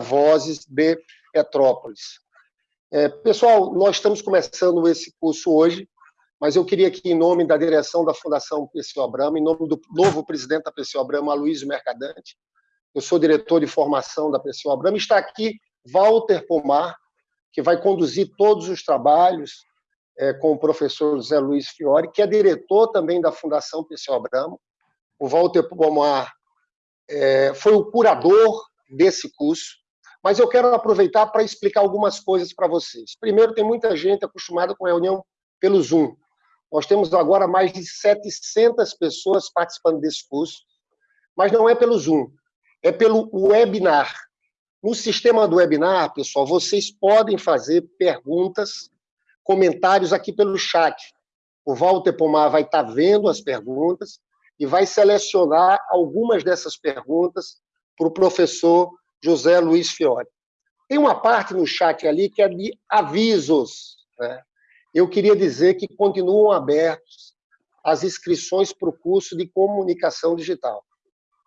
Vozes de Petrópolis. É, pessoal, nós estamos começando esse curso hoje, mas eu queria aqui, em nome da direção da Fundação Perseu Abramo, em nome do novo presidente da Perseu Abramo, Aloysio Mercadante, eu sou diretor de formação da Perseu Abramo, está aqui Walter Pomar, que vai conduzir todos os trabalhos é, com o professor José Luiz Fiore, que é diretor também da Fundação Perseu Abramo. O Walter Pomar é, foi o curador desse curso, mas eu quero aproveitar para explicar algumas coisas para vocês. Primeiro, tem muita gente acostumada com reunião pelo Zoom. Nós temos agora mais de 700 pessoas participando desse curso, mas não é pelo Zoom, é pelo webinar. No sistema do webinar, pessoal, vocês podem fazer perguntas, comentários aqui pelo chat. O Walter Pomar vai estar vendo as perguntas e vai selecionar algumas dessas perguntas para o professor José Luiz Fiore. Tem uma parte no chat ali que é de avisos. Né? Eu queria dizer que continuam abertos as inscrições para o curso de comunicação digital.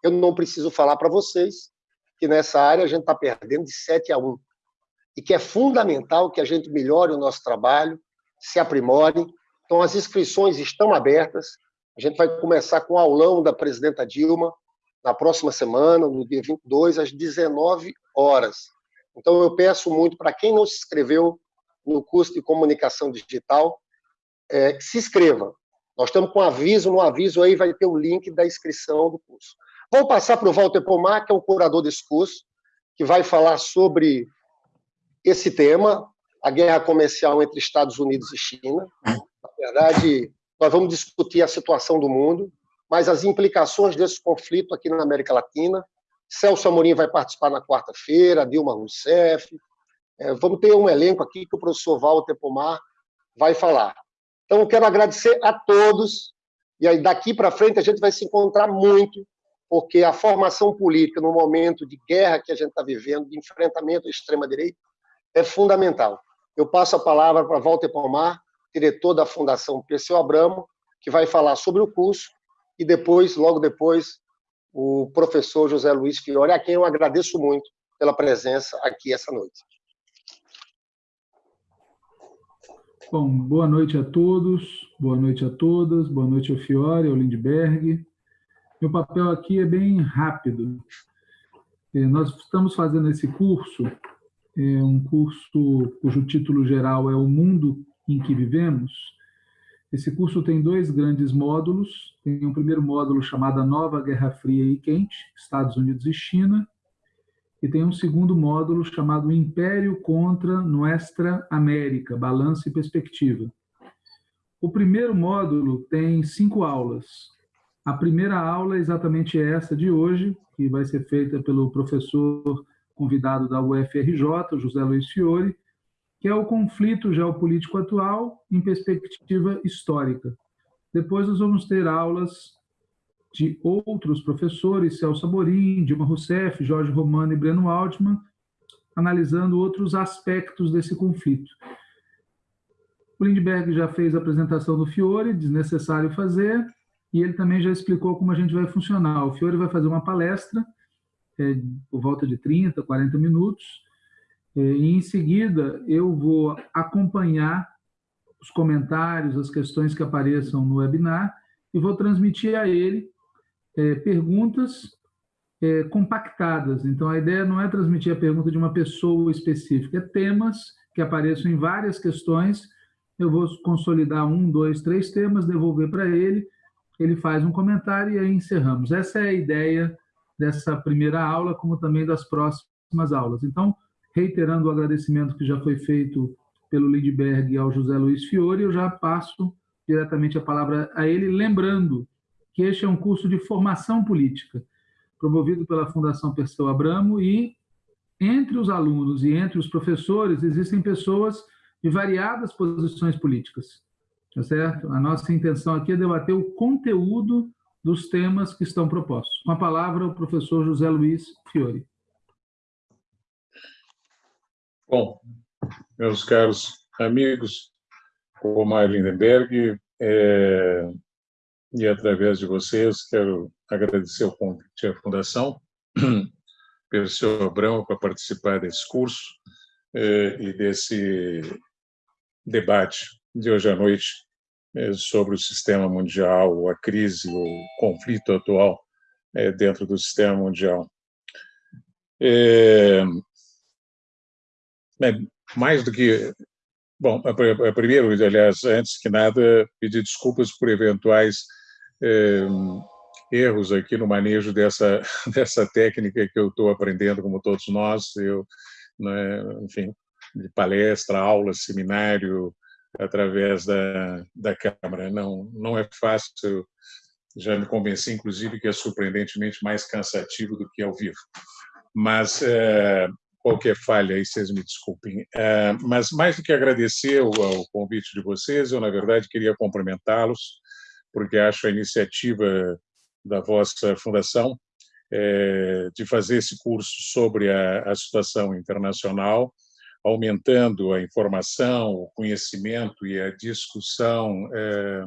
Eu não preciso falar para vocês que nessa área a gente está perdendo de 7 a 1 e que é fundamental que a gente melhore o nosso trabalho, se aprimore. Então, as inscrições estão abertas. A gente vai começar com o aulão da presidenta Dilma, na próxima semana, no dia 22, às 19 horas. Então, eu peço muito para quem não se inscreveu no curso de comunicação digital, é, se inscreva. Nós estamos com aviso, no aviso aí vai ter o link da inscrição do curso. Vou passar para o Walter Pomar, que é o curador desse curso, que vai falar sobre esse tema, a guerra comercial entre Estados Unidos e China. Na verdade, nós vamos discutir a situação do mundo, mas as implicações desse conflito aqui na América Latina. Celso Amorim vai participar na quarta-feira, Dilma Rousseff. É, vamos ter um elenco aqui que o professor Walter Pomar vai falar. Então, eu quero agradecer a todos, e aí daqui para frente a gente vai se encontrar muito, porque a formação política no momento de guerra que a gente está vivendo, de enfrentamento à extrema-direita, é fundamental. Eu passo a palavra para Walter Pomar, diretor da Fundação Perseu Abramo, que vai falar sobre o curso e depois, logo depois, o professor José Luiz Fiore, a quem eu agradeço muito pela presença aqui essa noite. Bom, boa noite a todos, boa noite a todas, boa noite ao Fiore, ao Lindbergh. Meu papel aqui é bem rápido. É, nós estamos fazendo esse curso, é um curso cujo título geral é O Mundo em que Vivemos, esse curso tem dois grandes módulos. Tem um primeiro módulo chamado Nova Guerra Fria e Quente, Estados Unidos e China. E tem um segundo módulo chamado Império contra Nuestra América, Balanço e Perspectiva. O primeiro módulo tem cinco aulas. A primeira aula é exatamente essa de hoje, que vai ser feita pelo professor convidado da UFRJ, José Luiz Fiore, que é o conflito geopolítico atual em perspectiva histórica. Depois nós vamos ter aulas de outros professores, Celso Amorim, Dilma Rousseff, Jorge Romano e Breno Altman, analisando outros aspectos desse conflito. O Lindbergh já fez a apresentação do Fiore, desnecessário fazer, e ele também já explicou como a gente vai funcionar. O Fiore vai fazer uma palestra, é, por volta de 30, 40 minutos, e em seguida eu vou acompanhar os comentários, as questões que apareçam no webinar e vou transmitir a ele é, perguntas é, compactadas. Então, a ideia não é transmitir a pergunta de uma pessoa específica, é temas que apareçam em várias questões. Eu vou consolidar um, dois, três temas, devolver para ele, ele faz um comentário e aí encerramos. Essa é a ideia dessa primeira aula, como também das próximas aulas. Então, reiterando o agradecimento que já foi feito pelo Lindbergh ao José Luiz Fiore, eu já passo diretamente a palavra a ele, lembrando que este é um curso de formação política, promovido pela Fundação Perseu Abramo, e entre os alunos e entre os professores existem pessoas de variadas posições políticas, tá certo? A nossa intenção aqui é debater o conteúdo dos temas que estão propostos. Com a palavra, o professor José Luiz Fiore. Bom, meus caros amigos, o Omar Lindenberg, é, e através de vocês quero agradecer o convite à Fundação Perseu Abrão para participar desse curso eh, e desse debate de hoje à noite eh, sobre o sistema mundial, a crise, o conflito atual eh, dentro do sistema mundial. É, mais do que Bom, primeiro, aliás, antes que nada, pedir desculpas por eventuais eh, erros aqui no manejo dessa, dessa técnica que eu estou aprendendo, como todos nós, eu, né, enfim, de palestra, aula, seminário, através da, da câmara. Não, não é fácil, já me convenci, inclusive, que é surpreendentemente mais cansativo do que ao vivo. Mas é, qualquer falha aí, vocês me desculpem. É, mas mais do que agradecer o, o, convite de vocês, eu, na verdade, queria cumprimentá-los, porque acho a iniciativa da vossa fundação é, de fazer esse curso sobre a, a, situação internacional, aumentando a informação, o conhecimento e a discussão. É,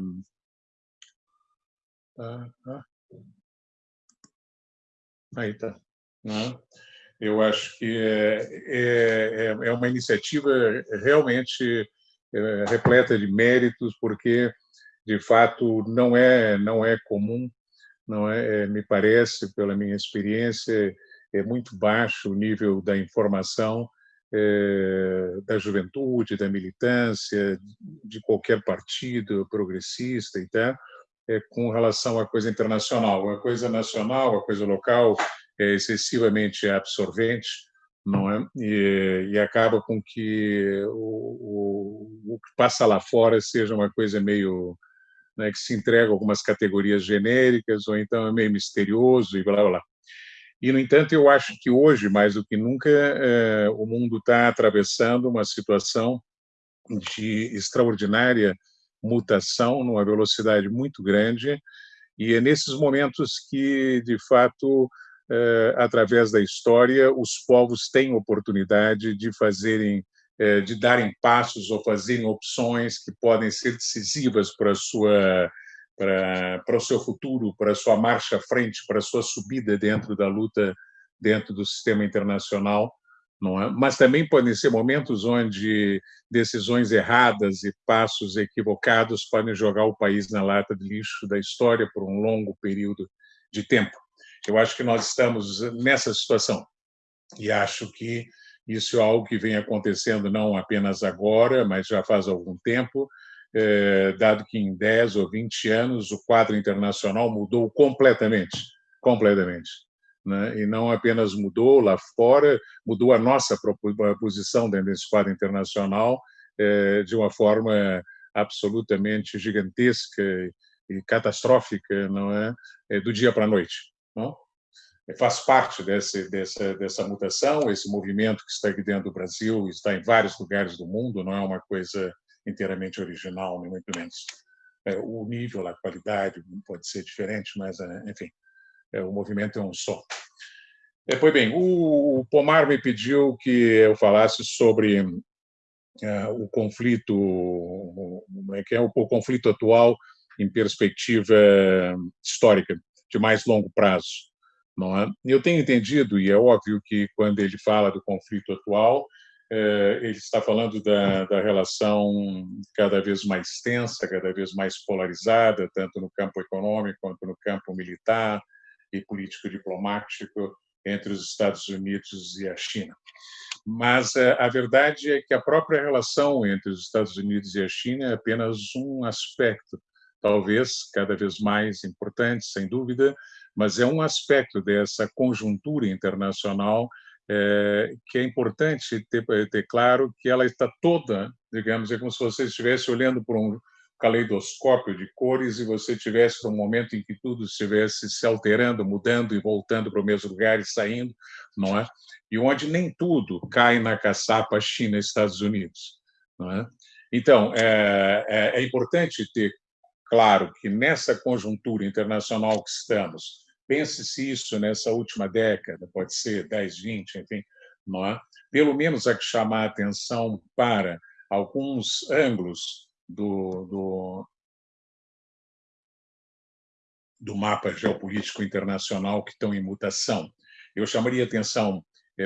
ah, ah, aí está. Né? Eu acho que é, é, é, é uma iniciativa realmente é, repleta de méritos, porque, de fato, não é, não é comum, não é, é, me parece, pela minha experiência, é muito baixo o nível da informação é, da juventude, da militância, de qualquer partido progressista e tal, é, com relação à coisa internacional. A coisa nacional, a coisa local, excessivamente absorvente, não é? E, e acaba com que o, o, o, que passa lá fora seja uma coisa meio né, que se entrega algumas categorias genéricas ou então é meio misterioso e blá blá. E no entanto, eu acho que hoje mais do que nunca é, o mundo está atravessando uma situação de extraordinária mutação numa velocidade muito grande e é nesses momentos que de fato através da história, os povos têm oportunidade de fazerem, eh, de darem passos ou fazerem opções que podem ser decisivas para a sua para, para o seu futuro, para a sua marcha à frente, para a sua subida dentro da luta dentro do sistema internacional, não é? Mas também podem ser momentos onde decisões erradas e passos equivocados podem jogar o país na lata de lixo da história por um longo período de tempo. Eu acho que nós estamos nessa situação e acho que isso é algo que vem acontecendo não apenas agora, mas já faz algum tempo, é, dado que em 10 ou 20 anos o quadro internacional mudou completamente, completamente. Né? E não apenas mudou lá fora, mudou a nossa posição dentro desse quadro internacional é, de uma forma absolutamente gigantesca e catastrófica, não é, é do dia para a noite. Não? Faz parte desse, dessa, dessa mutação, esse movimento que está aqui dentro do Brasil, está em vários lugares do mundo, não é uma coisa inteiramente original, nem muito menos. É, o nível, a qualidade pode ser diferente, mas, é, enfim, é, o movimento é um só. É, pois bem, o, Pomar me pediu que eu falasse sobre uh, o conflito, é que é o conflito atual em perspectiva histórica de mais longo prazo. Não é? Eu tenho entendido, e é óbvio que quando ele fala do conflito atual, é, ele está falando da, da relação cada vez mais tensa, cada vez mais polarizada, tanto no campo econômico quanto no campo militar e político-diplomático entre os Estados Unidos e a China. Mas é, a verdade é que a própria relação entre os Estados Unidos e a China é apenas um aspecto talvez cada vez mais importante, sem dúvida, mas é um aspecto dessa conjuntura internacional é, que é importante ter, ter, claro que ela está toda, digamos, é como se você estivesse olhando por um caleidoscópio de cores e você estivesse num momento em que tudo estivesse se alterando, mudando e voltando para o mesmo lugar e saindo, não é? E onde nem tudo cai na caçapa China Estados Unidos, não é? Então, é, é, é importante ter Claro que nessa conjuntura internacional que estamos, pense-se isso nessa última década, pode ser 10, 20, enfim, não é? pelo menos há que chamar a atenção para alguns ângulos do, do, do mapa geopolítico internacional que estão em mutação. Eu chamaria atenção,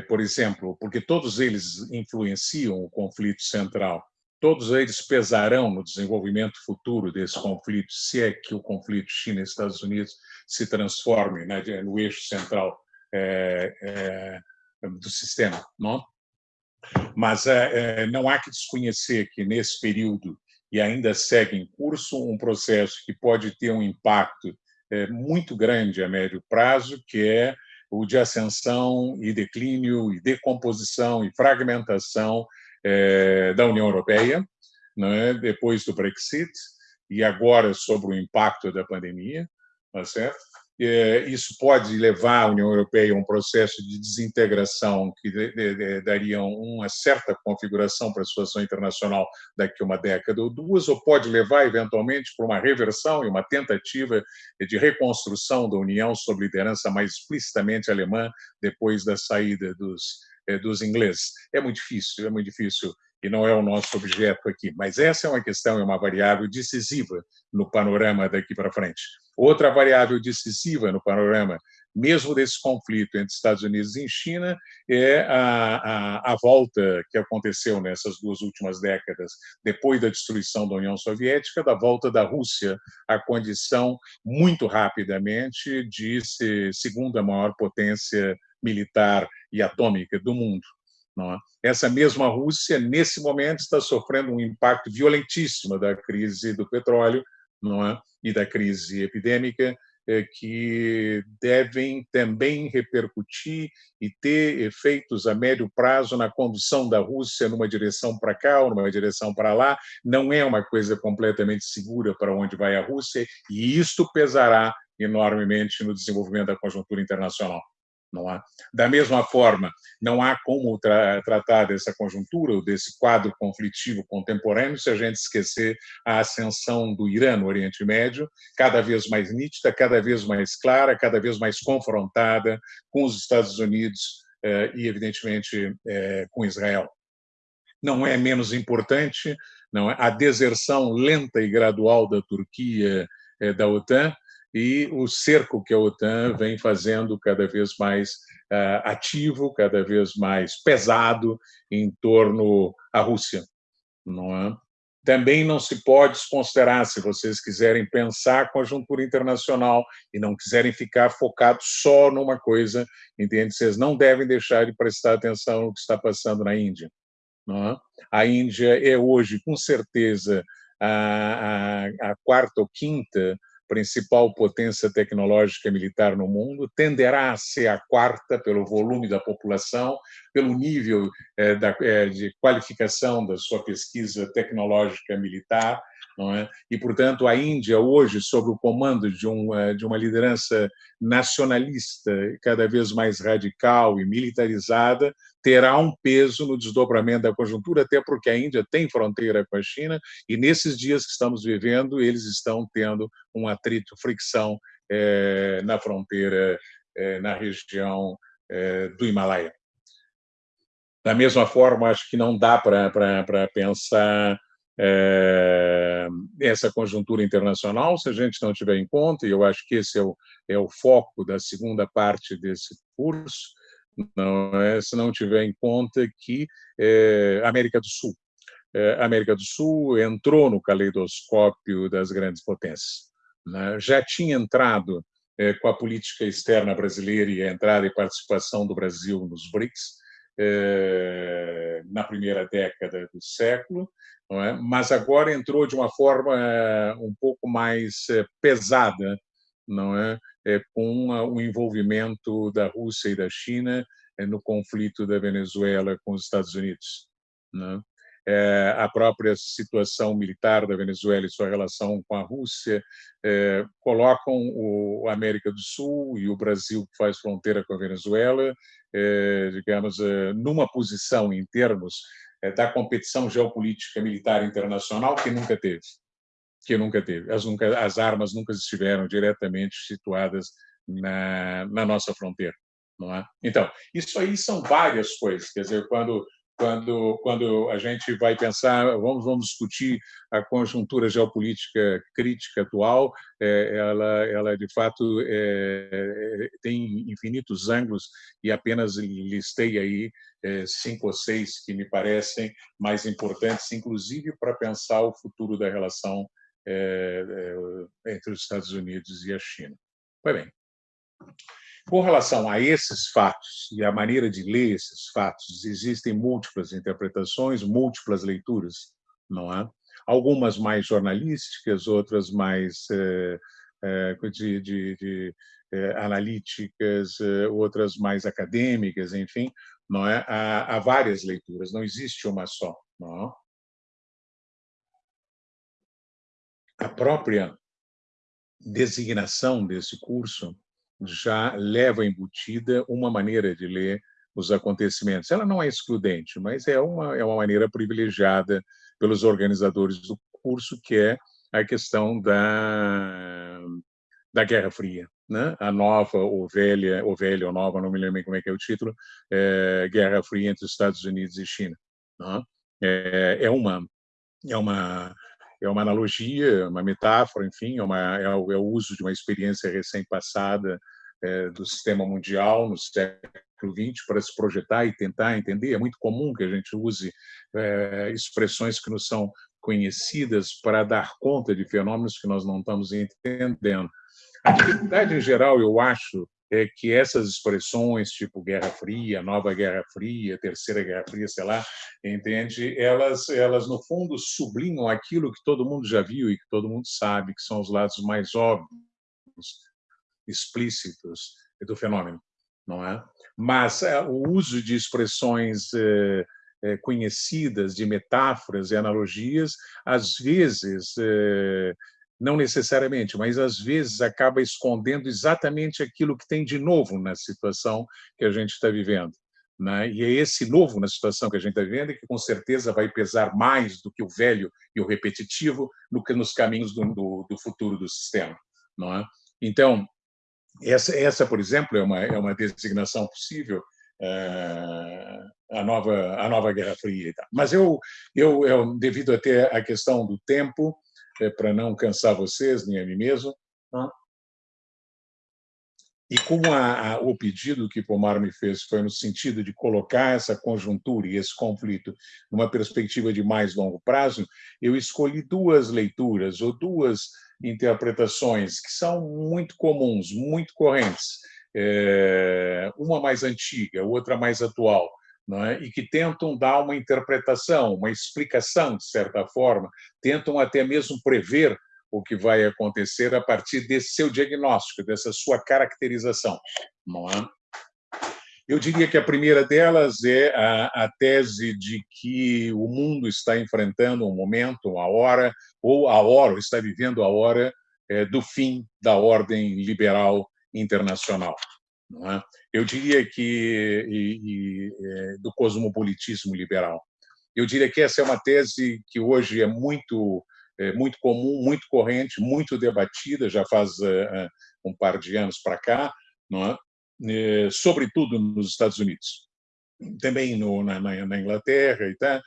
por exemplo, porque todos eles influenciam o conflito central todos eles pesarão no desenvolvimento futuro desse conflito, se é que o conflito China-Estados Unidos se transforme né, no eixo central é, é, do sistema. Não? Mas é, é, não há que desconhecer que, nesse período, e ainda segue em curso, um processo que pode ter um impacto é, muito grande a médio prazo, que é o de ascensão e declínio e decomposição e fragmentação é, da União Europeia, né, depois do Brexit, e agora sobre o impacto da pandemia, tá certo? É, isso pode levar a União Europeia a um processo de desintegração que daria uma certa configuração para a situação internacional daqui a uma década ou duas, ou pode levar, eventualmente, para uma reversão e uma tentativa de reconstrução da União sob liderança mais explicitamente alemã depois da saída dos, eh, dos ingleses. É muito difícil, é muito difícil e não é o nosso objeto aqui. Mas essa é uma questão, é uma variável decisiva no panorama daqui para frente. Outra variável decisiva no panorama, mesmo desse conflito entre Estados Unidos e China, é a, a, a volta que aconteceu nessas duas últimas décadas, depois da destruição da União Soviética, da volta da Rússia à condição, muito rapidamente, de ser segunda maior potência militar e atômica do mundo. É? Essa mesma Rússia, nesse momento, está sofrendo um impacto violentíssimo da crise do petróleo é? e da crise epidêmica, que devem também repercutir e ter efeitos a médio prazo na condução da Rússia numa direção para cá ou numa direção para lá. Não é uma coisa completamente segura para onde vai a Rússia, e isto pesará enormemente no desenvolvimento da conjuntura internacional. Não há. Da mesma forma, não há como tra tratar dessa conjuntura desse quadro conflitivo contemporâneo se a gente esquecer a ascensão do Irã no Oriente Médio, cada vez mais nítida, cada vez mais clara, cada vez mais confrontada com os Estados Unidos eh, e, evidentemente, eh, com Israel. Não é menos importante não é? a deserção lenta e gradual da Turquia eh, da OTAN, e o cerco que a OTAN vem fazendo cada vez mais uh, ativo, cada vez mais pesado em torno à Rússia. Não é? Também não se pode desconsiderar, se vocês quiserem pensar a conjuntura internacional e não quiserem ficar focados só numa coisa, entende? Vocês não devem deixar de prestar atenção no que está passando na Índia. É? A Índia é hoje, com certeza, a, a, a quarta ou quinta principal potência tecnológica militar no mundo, tenderá a ser a quarta pelo volume da população, pelo nível da, é, de qualificação da sua pesquisa tecnológica militar, é? E, portanto, a Índia, hoje, sob o comando de, um, eh, de uma liderança nacionalista cada vez mais radical e militarizada, terá um peso no desdobramento da conjuntura, até porque a Índia tem fronteira com a China e, nesses dias que estamos vivendo, eles estão tendo um atrito, fricção é, na fronteira, é, na região do Himalaia. Da mesma forma, acho que não dá para pensar é, essa conjuntura internacional, se a gente não tiver em conta, e eu acho que esse é o, é o foco da segunda parte desse curso, não é, se não tiver em conta que é, América do Sul, é, América do Sul entrou no caleidoscópio das grandes potências. Né? Já tinha entrado é, com a política externa brasileira e a entrada e participação do Brasil nos BRICS, na primeira década do século, é? mas agora entrou de uma forma eh, um pouco mais eh, pesada, não é? com o envolvimento da Rússia e da China eh, no conflito da Venezuela com os Estados Unidos. É? a própria situação militar da Venezuela e sua relação com a Rússia colocam o América do Sul e o Brasil que faz fronteira com a Venezuela, digamos, numa posição em termos é, da competição geopolítica militar internacional que nunca teve, que nunca teve. As, nunca, as armas nunca estiveram diretamente situadas na, na nossa fronteira, não é? Então, isso aí são várias coisas. Quer dizer, quando quando, quando a gente vai pensar, vamos, vamos discutir a conjuntura geopolítica crítica atual, é, ela, ela de fato é, tem infinitos ângulos e apenas listei aí é, cinco ou seis que me parecem mais importantes, inclusive para pensar o futuro da relação é, é, entre os Estados Unidos e a China. Pois bem, com relação a esses fatos e a maneira de ler esses fatos, existem múltiplas interpretações, múltiplas leituras, não é? Algumas mais jornalísticas, outras mais é, é, de, de, de é, analíticas, outras mais acadêmicas, enfim, não é? Há, há, várias leituras, não existe uma só, não é? A própria designação desse curso já leva embutida uma maneira de ler os acontecimentos. Ela não é excludente, mas é uma, é uma maneira privilegiada pelos organizadores do curso, que é a questão da, da Guerra Fria. Né? A nova ou velha, ou velha ou nova, não me lembro como é que é o título, é Guerra Fria entre Estados Unidos e China. Né? É, é, uma, é uma é uma analogia, uma metáfora, enfim, é, uma, é, o, é o uso de uma experiência recém-passada é, do sistema mundial no século XX para se projetar e tentar entender. É muito comum que a gente use é, expressões que nos são conhecidas para dar conta de fenômenos que nós não estamos entendendo. A dificuldade, em geral, eu acho, é que essas expressões, tipo Guerra Fria, Nova Guerra Fria, Terceira Guerra Fria, sei lá, entende? Elas, elas no fundo, sublinham aquilo que todo mundo já viu e que todo mundo sabe, que são os lados mais óbvios, explícitos do fenômeno, não é? Mas é, o uso de expressões é, é, conhecidas, de metáforas e analogias, às vezes não necessariamente, mas às vezes acaba escondendo exatamente aquilo que tem de novo na situação que a gente está vivendo. Né? E é esse novo na situação que a gente está vivendo que com certeza vai pesar mais do que o velho e o repetitivo no que nos caminhos do, do, do futuro do sistema. Não é? Então, essa, essa, por exemplo, é uma, é uma designação possível, é, a, nova, a nova Guerra Fria. Mas eu, eu, eu, devido até à questão do tempo, é, para não cansar vocês, nem a mim mesmo. E como a, a, o pedido que Pomar me fez foi no sentido de colocar essa conjuntura e esse conflito numa perspectiva de mais longo prazo, eu escolhi duas leituras ou duas interpretações que são muito comuns, muito correntes. É, uma mais antiga, outra mais atual é? e que tentam dar uma interpretação, uma explicação, de certa forma, tentam até mesmo prever o que vai acontecer a partir desse seu diagnóstico, dessa sua caracterização. É? Eu diria que a primeira delas é a, a, tese de que o mundo está enfrentando um momento, uma hora, ou a hora, ou está vivendo a hora é, do fim da ordem liberal internacional. É? Eu diria que e, e, é, do cosmopolitismo liberal. Eu diria que essa é uma tese que hoje é muito é, muito comum, muito corrente, muito debatida, já faz é, é um par de anos para cá, não é? sobretudo nos Estados Unidos, também no, na, na, Inglaterra e tá,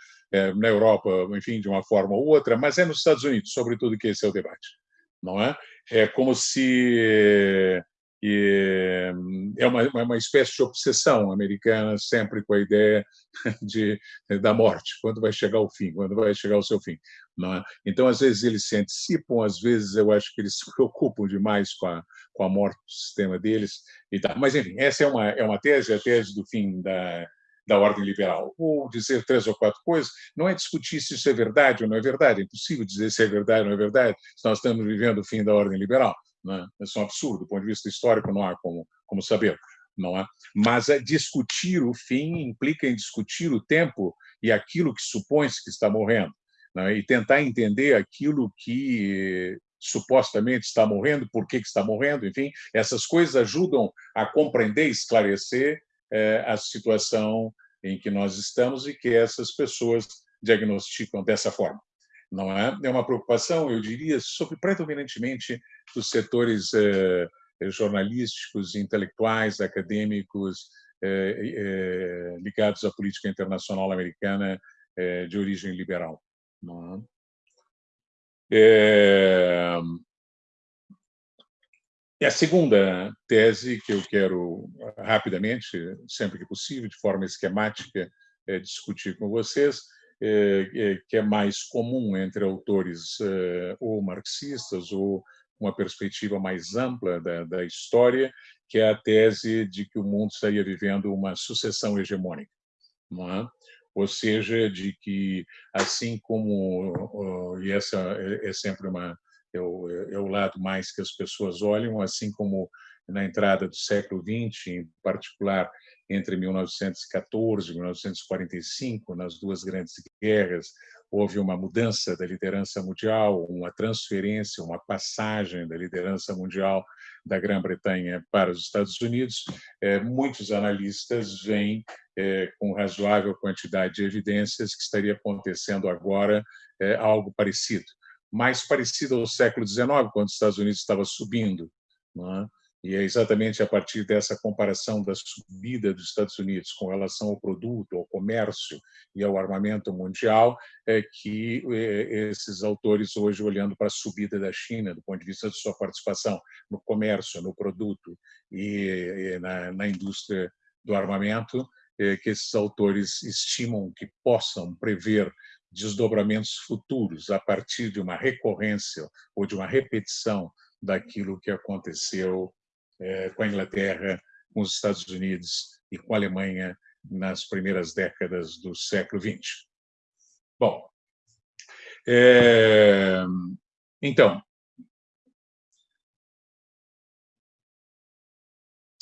na Europa, enfim, de uma forma ou outra, mas é nos Estados Unidos, sobretudo, que esse é o debate, não é? É como se e é uma, uma espécie de obsessão americana, sempre com a ideia de, da morte, quando vai chegar o fim, quando vai chegar o seu fim. É? Então, às vezes, eles se antecipam, às vezes, eu acho que eles se preocupam demais com a, com a morte do sistema deles. E. Mas, enfim, essa é uma, é uma tese, a tese do fim da, da ordem liberal. Ou dizer três ou quatro coisas, não é discutir se isso é verdade ou não é verdade, é impossível dizer se é verdade ou não é verdade, se nós estamos vivendo o fim da ordem liberal. Né? Isso é um absurdo, do ponto de vista histórico não há como, como saber. Não é? Mas é discutir o fim implica em discutir o tempo e aquilo que supõe-se que está morrendo. Né? E tentar entender aquilo que supostamente está morrendo, por que, está morrendo, enfim, essas coisas ajudam a compreender, esclarecer é, a situação em que nós estamos e que essas pessoas diagnosticam dessa forma não é? É uma preocupação, eu diria, sobre predominantemente dos setores eh, jornalísticos, intelectuais, acadêmicos ligados à política internacional americana de origem liberal. É... E a segunda tese que eu quero rapidamente, sempre que possível, de forma esquemática, discutir com vocês, que é mais comum entre autores é, ou marxistas ou uma perspectiva mais ampla da, da história, que é a tese de que o mundo estaria vivendo uma sucessão hegemônica. É? Ou seja, de que, assim como, e essa é sempre uma, é o, é o lado mais que as pessoas olham, assim como na entrada do século XX, em particular entre 1914 e 1945, nas duas grandes guerras, houve uma mudança da liderança mundial, uma transferência, uma passagem da liderança mundial da Grã-Bretanha para os Estados Unidos. É, muitos analistas veem é, com razoável quantidade de evidências que estaria acontecendo agora é, algo parecido, mais parecido ao século XIX, quando os Estados Unidos estava subindo. Não é? E é exatamente a partir dessa comparação da subida dos Estados Unidos com relação ao produto, ao comércio e ao armamento mundial é que é, esses autores hoje olhando para a subida da China do ponto de vista de sua participação no comércio, no produto e na, indústria do armamento, é que esses autores estimam que possam prever desdobramentos futuros a partir de uma recorrência ou de uma repetição daquilo que aconteceu com a Inglaterra, com os Estados Unidos e com a Alemanha nas primeiras décadas do século XX. Bom, é, então,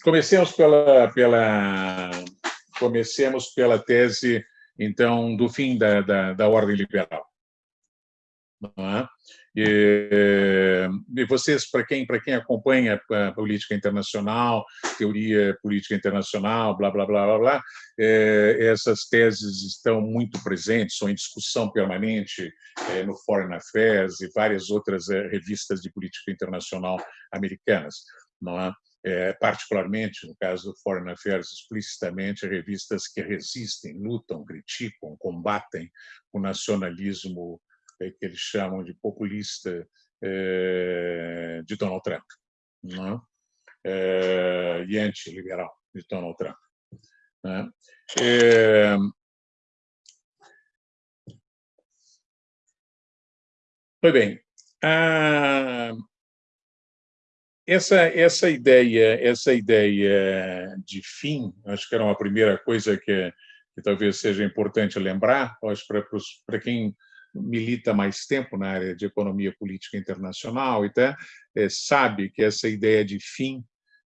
comecemos pela, pela, comecemos pela tese, então, do fim da, da, da ordem liberal. É? E, e vocês, para quem, para quem acompanha a política internacional, teoria política internacional, blá, blá, blá, blá, blá é, essas teses estão muito presentes, são em discussão permanente é, no Foreign Affairs e várias outras é, revistas de política internacional americanas. Não é? É, particularmente no caso do Foreign Affairs, explicitamente revistas que resistem, lutam, criticam, combatem o nacionalismo que eles chamam de populista de Donald Trump, não é? e anti-liberal de Donald Trump. Né? É, Pois bem, essa essa ideia essa ideia de fim, acho que era uma primeira coisa que, que talvez seja importante lembrar, acho para para quem milita mais tempo na área de economia política internacional até é, sabe que essa ideia de fim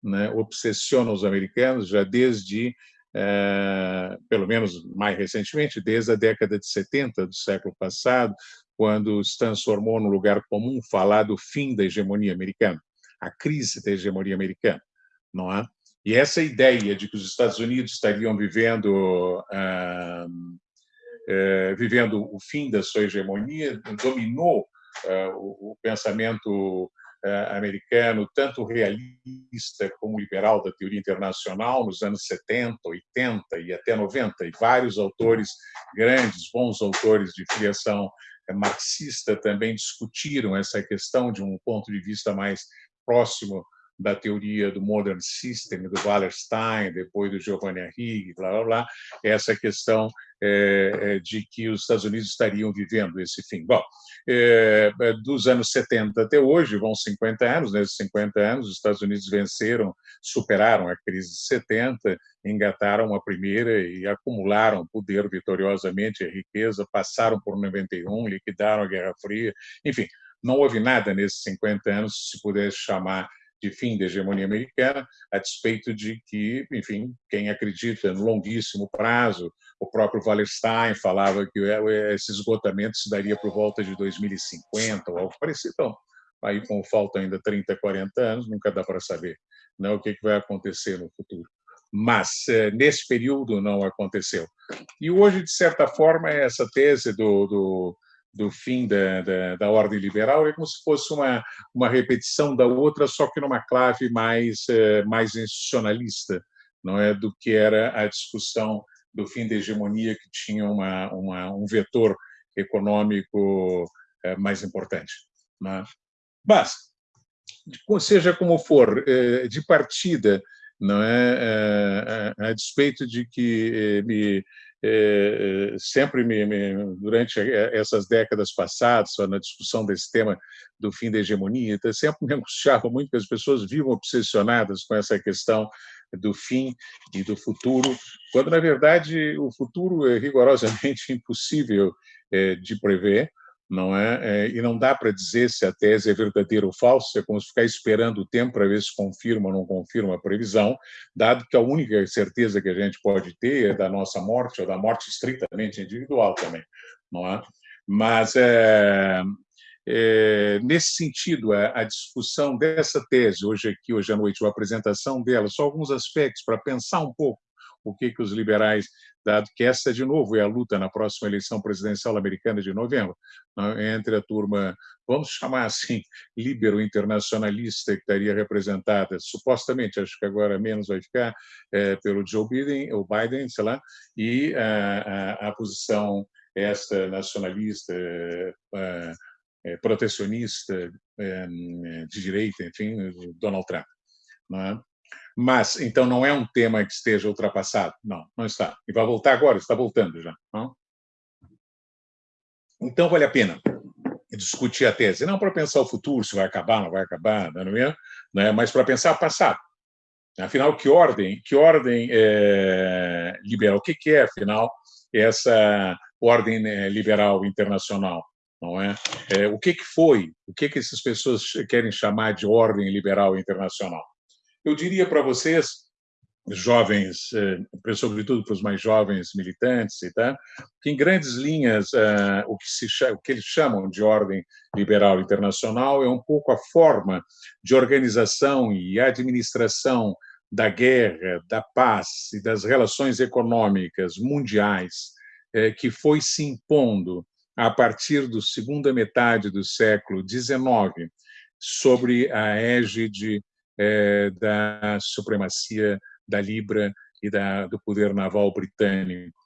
né, obsessiona os americanos já desde, é, pelo menos mais recentemente, desde a década de 70 do século passado, quando se transformou no lugar comum falar do fim da hegemonia americana, a crise da hegemonia americana, não é? E essa ideia de que os Estados Unidos estariam vivendo ah, eh, vivendo o fim da sua hegemonia, dominou eh, o pensamento eh, americano, tanto realista como liberal da teoria internacional, nos anos 70, 80 e até 90, e vários autores grandes, bons autores de filiação marxista também discutiram essa questão de um ponto de vista mais próximo da teoria do Modern System, do Wallerstein, depois do Giovanni Arrighi, blá, blá, blá, essa questão é, de que os Estados Unidos estariam vivendo esse fim. Bom, é, dos anos 70 até hoje, vão 50 anos, nesses 50 anos, os Estados Unidos venceram, superaram a crise de 70, engataram a primeira e acumularam poder vitoriosamente, a riqueza, passaram por 91, liquidaram a Guerra Fria, enfim, não houve nada nesses 50 anos, se pudesse chamar de fim da hegemonia americana, a despeito de que, enfim, quem acredita no longuíssimo prazo, o próprio Wallerstein falava que esse esgotamento se daria por volta de 2050 ou algo parecido. Então, aí com falta ainda 30, 40 anos, nunca dá para saber né, o que vai acontecer no futuro. Mas, eh, nesse período, não aconteceu. E hoje, de certa forma, essa tese do, do do fim da, da, da, ordem liberal é como se fosse uma, uma repetição da outra, só que numa clave mais, eh, mais institucionalista. não é do que era a discussão do fim da hegemonia que tinha uma, uma um vetor econômico é, mais importante. Né? Mas, seja como for, é, de partida, não é, a, despeito de que me é, sempre me, me, durante essas décadas passadas, na discussão desse tema do fim da hegemonia, então, sempre me angustiava muito que as pessoas vivam obsessionadas com essa questão do fim e do futuro, quando, na verdade, o futuro é rigorosamente impossível de prever, não é? é? E não dá para dizer se a tese é verdadeira ou falsa, é como se ficar esperando o tempo para ver se confirma ou não confirma a previsão, dado que a única certeza que a gente pode ter é da nossa morte, ou da morte estritamente individual também, não é? Mas, é, é, nesse sentido, a, a, discussão dessa tese, hoje aqui, hoje à noite, a apresentação dela, só alguns aspectos para pensar um pouco o que, que os liberais dado que essa, de novo, é a luta na próxima eleição presidencial americana de novembro, né, entre a turma, vamos chamar assim, libero-internacionalista, que estaria representada, supostamente, acho que agora menos vai ficar, é, pelo Joe Biden, ou Biden, sei lá, e a, a, a posição esta nacionalista, é, é, protecionista, é, de direita, enfim, Donald Trump. É? Mas, então, não é um tema que esteja ultrapassado. Não, não está. E vai voltar agora, está voltando já. Não? Então, vale a pena discutir a tese. Não para pensar o futuro, se vai acabar, não vai acabar, não é? Né? mas para pensar o passado. Afinal, que ordem, que ordem é, liberal? O que, é, afinal, essa ordem né, liberal internacional? Não é? é o que, que foi? O que, que essas pessoas querem chamar de ordem liberal internacional? Eu diria para vocês, jovens, eh, sobretudo para os mais jovens militantes, tá, que em grandes linhas eh, o que, se, o que eles chamam de ordem liberal internacional é um pouco a forma de organização e administração da guerra, da paz e das relações econômicas mundiais eh, que foi se impondo a partir da segunda metade do século XIX sobre a égide é, da supremacia da Libra e da, do poder naval britânico,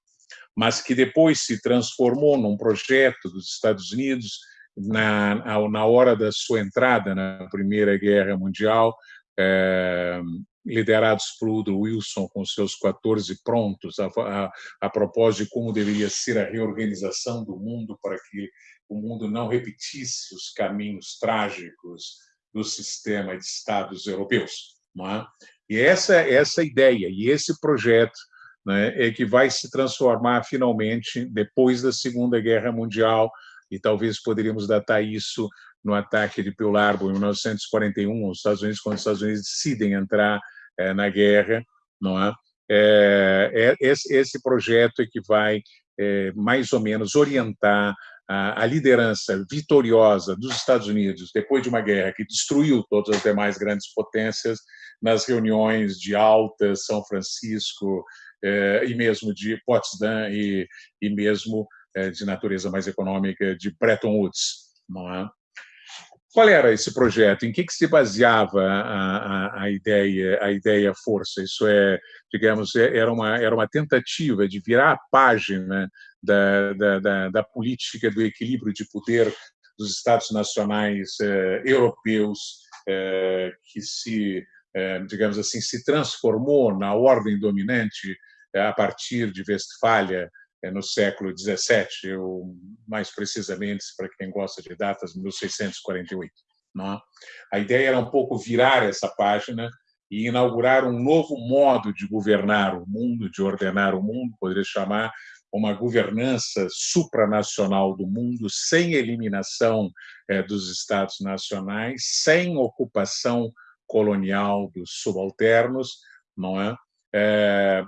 mas que depois se transformou num projeto dos Estados Unidos na, na hora da sua entrada na Primeira Guerra Mundial, é, liderados por Woodrow Wilson com seus 14 prontos a, a, a, propósito de como deveria ser a reorganização do mundo para que o mundo não repetisse os caminhos trágicos do sistema de Estados europeus. É? E essa essa ideia e esse projeto né, é que vai se transformar finalmente depois da Segunda Guerra Mundial e talvez poderíamos datar isso no ataque de Pearl Harbor em 1941, os Estados Unidos quando os Estados Unidos decidem entrar é, na guerra, não é? É, é esse, esse projeto é que vai é, mais ou menos orientar a, liderança vitoriosa dos Estados Unidos depois de uma guerra que destruiu todas as demais grandes potências nas reuniões de Alta, São Francisco eh, e mesmo de Potsdam e, e mesmo eh, de natureza mais econômica de Bretton Woods, não é? Qual era esse projeto? Em que, que se baseava a, a, a, ideia, a ideia força? Isso é, digamos, é, era uma, era uma tentativa de virar a página da, da, da, da política do equilíbrio de poder dos Estados nacionais eh, europeus, eh, que se, eh, digamos assim, se transformou na ordem dominante eh, a partir de Westfália no século XVII, ou mais precisamente, para quem gosta de datas, 1648. Não? É? A ideia era um pouco virar essa página e inaugurar um novo modo de governar o mundo, de ordenar o mundo, poderia chamar uma governança supranacional do mundo, sem eliminação é, dos estados nacionais, sem ocupação colonial dos subalternos, não é? é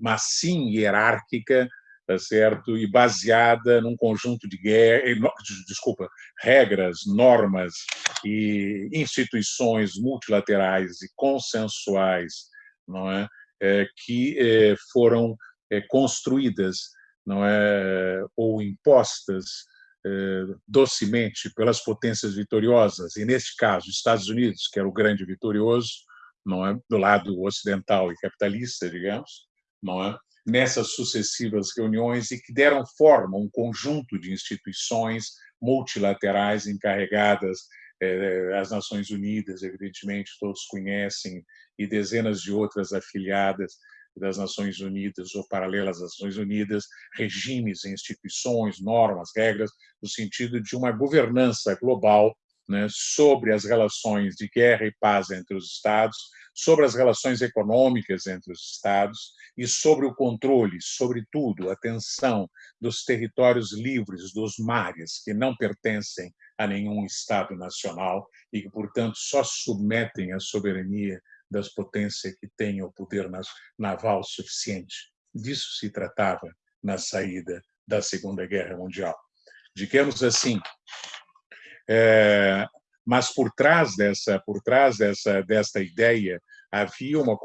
mas sim hierárquica, tá certo? E baseada num conjunto de guerra, desculpa, regras, normas e instituições multilaterais e consensuais, não é? é que é, foram é, construídas, não é, ou impostas docemente pelas potências vitoriosas, e neste caso, Estados Unidos, que era o grande vitorioso, não é, do lado ocidental e capitalista, digamos, não é, nessas sucessivas reuniões e que deram forma a um conjunto de instituições multilaterais encarregadas eh, as Nações Unidas, evidentemente, todos conhecem, e dezenas de outras afiliadas das Nações Unidas ou paralelas às Nações Unidas, regimes, instituições, normas, regras, no sentido de uma governança global né, sobre as relações de guerra e paz entre os Estados, sobre as relações econômicas entre os Estados e sobre o controle, sobretudo, a tensão dos territórios livres dos mares, que não pertencem a nenhum Estado nacional e que, portanto, só submetem à soberania das potências que têm o poder naval suficiente. Disso se tratava na saída da Segunda Guerra Mundial. Digamos assim, é, mas por trás dessa, por trás dessa, desta ideia havia uma,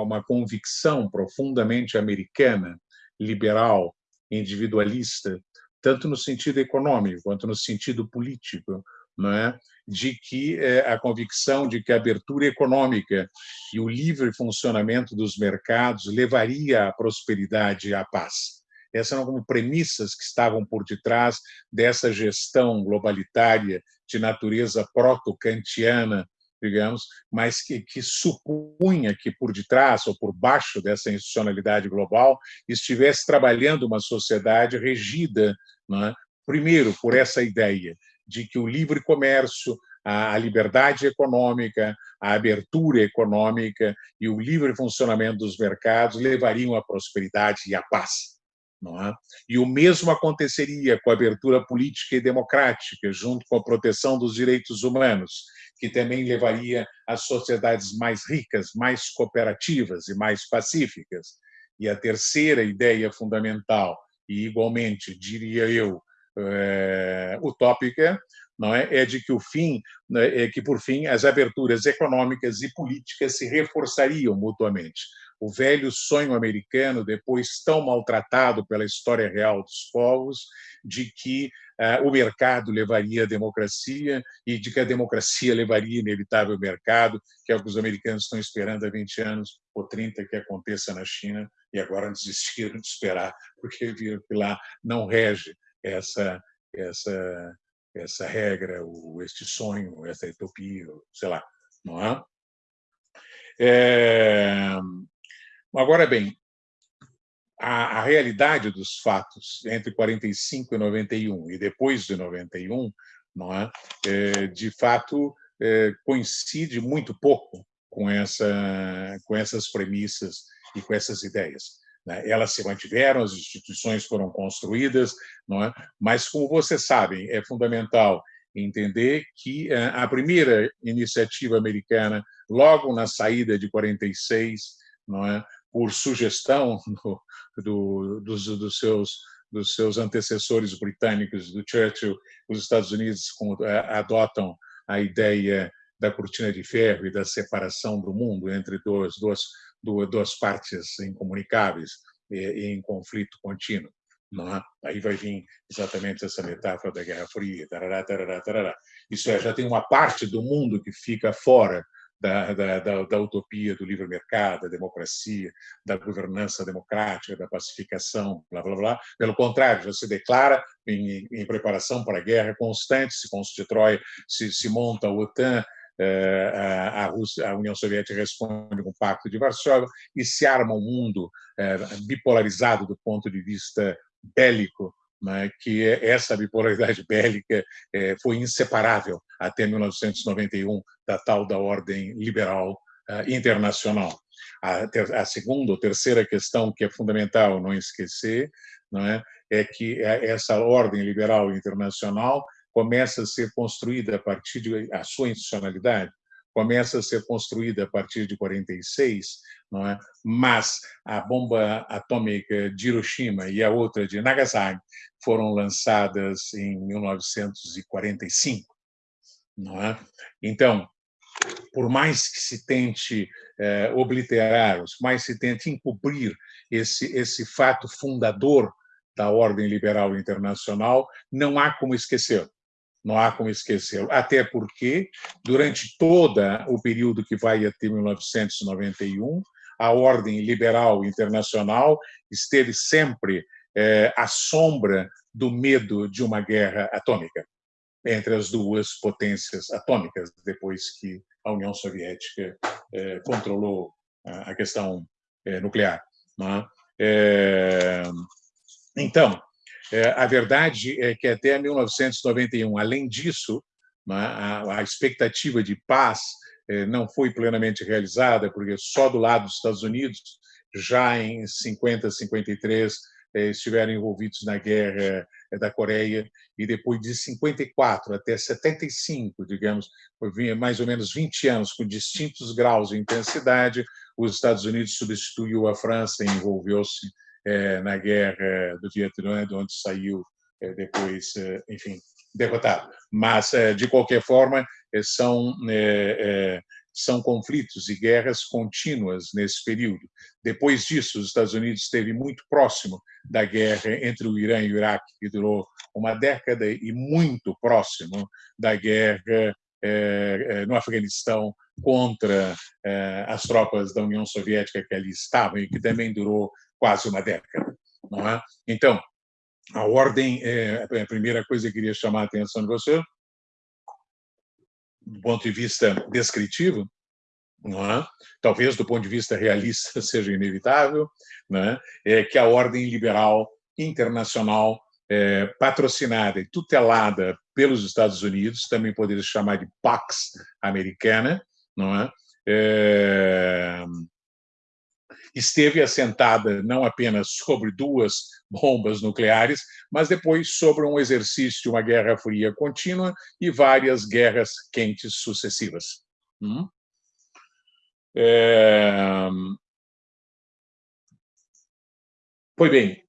uma convicção profundamente americana, liberal, individualista, tanto no sentido econômico quanto no sentido político, não é? de que é, a convicção de que a abertura econômica e o livre funcionamento dos mercados levaria à prosperidade e à paz. Essas eram como premissas que estavam por detrás dessa gestão globalitária de natureza proto-kantiana, digamos, mas que, que, supunha que por detrás ou por baixo dessa institucionalidade global estivesse trabalhando uma sociedade regida, é? primeiro, por essa ideia de que o livre comércio, a liberdade econômica, a abertura econômica e o livre funcionamento dos mercados levariam à prosperidade e à paz. É? E o mesmo aconteceria com a abertura política e democrática, junto com a proteção dos direitos humanos, que também levaria às sociedades mais ricas, mais cooperativas e mais pacíficas. E a terceira ideia fundamental, e igualmente, diria eu, é, utópica, não é? é de que o fim né, é que por fim as aberturas econômicas e políticas se reforçariam mutuamente. O velho sonho americano, depois tão maltratado pela história real dos povos, de que uh, o mercado levaria à democracia e de que a democracia levaria inevitável mercado, que é o que os americanos estão esperando há 20 anos ou 30 que aconteça na China, e agora desistiram de esperar, porque viram que lá não rege essa essa essa regra, o este sonho, essa utopia, sei lá, não é? é... Agora bem, a, a, realidade dos fatos entre 45 e 91 e depois de 91, não é? é de fato é, coincide muito pouco com essa com essas premissas e com essas ideias. Né? Elas se mantiveram, as instituições foram construídas, não é? mas, como vocês sabem, é fundamental entender que eh, a primeira iniciativa americana, logo na saída de 46, não é? Por sugestão do, do, dos, dos, seus, dos seus antecessores britânicos, do Churchill, os Estados Unidos eh, adotam a ideia da cortina de ferro e da separação do mundo entre duas, duas duas partes incomunicáveis e em conflito contínuo. É? Aí vai vir exatamente essa metáfora da Guerra Fria. Tarará, tarará, tarará. Isso é, já tem uma parte do mundo que fica fora da, da, da, da, utopia do livre mercado, da democracia, da governança democrática, da pacificação, blá blá blá. Pelo contrário, já se declara em, em preparação para a guerra constante, se constrói, se, se monta a OTAN, eh, a, Rússia, a União Soviética responde com o Pacto de Varsóvia e se arma um mundo eh, bipolarizado do ponto de vista bélico, né, que é, essa bipolaridade bélica eh, foi inseparável até 1991 da tal da ordem liberal internacional. A, ter, a segunda ou terceira questão que é fundamental não esquecer não é, é que essa ordem liberal internacional começa a ser construída a partir de a sua institucionalidade começa a ser construída a partir de 46, não é? Mas a bomba atômica de Hiroshima e a outra de Nagasaki foram lançadas em 1945, não é? Então, por mais que se tente eh, obliterar, por mais se tente encobrir esse esse fato fundador da ordem liberal internacional, não há como esquecer não há como esquecê-lo. Até porque, durante todo o período que vai até 1991, a ordem liberal internacional esteve sempre é, à sombra do medo de uma guerra atômica entre as duas potências atômicas, depois que a União Soviética é, controlou a questão é, nuclear. É? Então, a verdade é que até 1991, além disso, a expectativa de paz não foi plenamente realizada, porque só do lado dos Estados Unidos, já em 50, 53, estiveram envolvidos na guerra da Coreia e depois de 54 até 75, digamos, mais ou menos 20 anos com distintos graus de intensidade, os Estados Unidos substituiu a França e envolveu-se é, na guerra do Vietnã, de onde saiu é, depois, é, enfim, derrotado. Mas, de qualquer forma, são são conflitos e guerras contínuas nesse período. Depois disso, os Estados Unidos esteve muito próximo da guerra entre o Irã e o Iraque, que durou uma década, e muito próximo da guerra no Afeganistão contra as tropas da União Soviética que ali estavam e que também durou quase uma década. É? Então, a ordem, é, a primeira coisa que queria chamar a atenção de você, do ponto de vista descritivo, é? talvez do ponto de vista realista seja inevitável, é? é que a ordem liberal internacional é, patrocinada e tutelada pelos Estados Unidos, também poderia chamar de Pax Americana, não é? Esteve assentada não apenas sobre duas bombas nucleares, mas depois sobre um exercício de uma guerra fria contínua e várias guerras quentes sucessivas. Hum? É... Pois bem,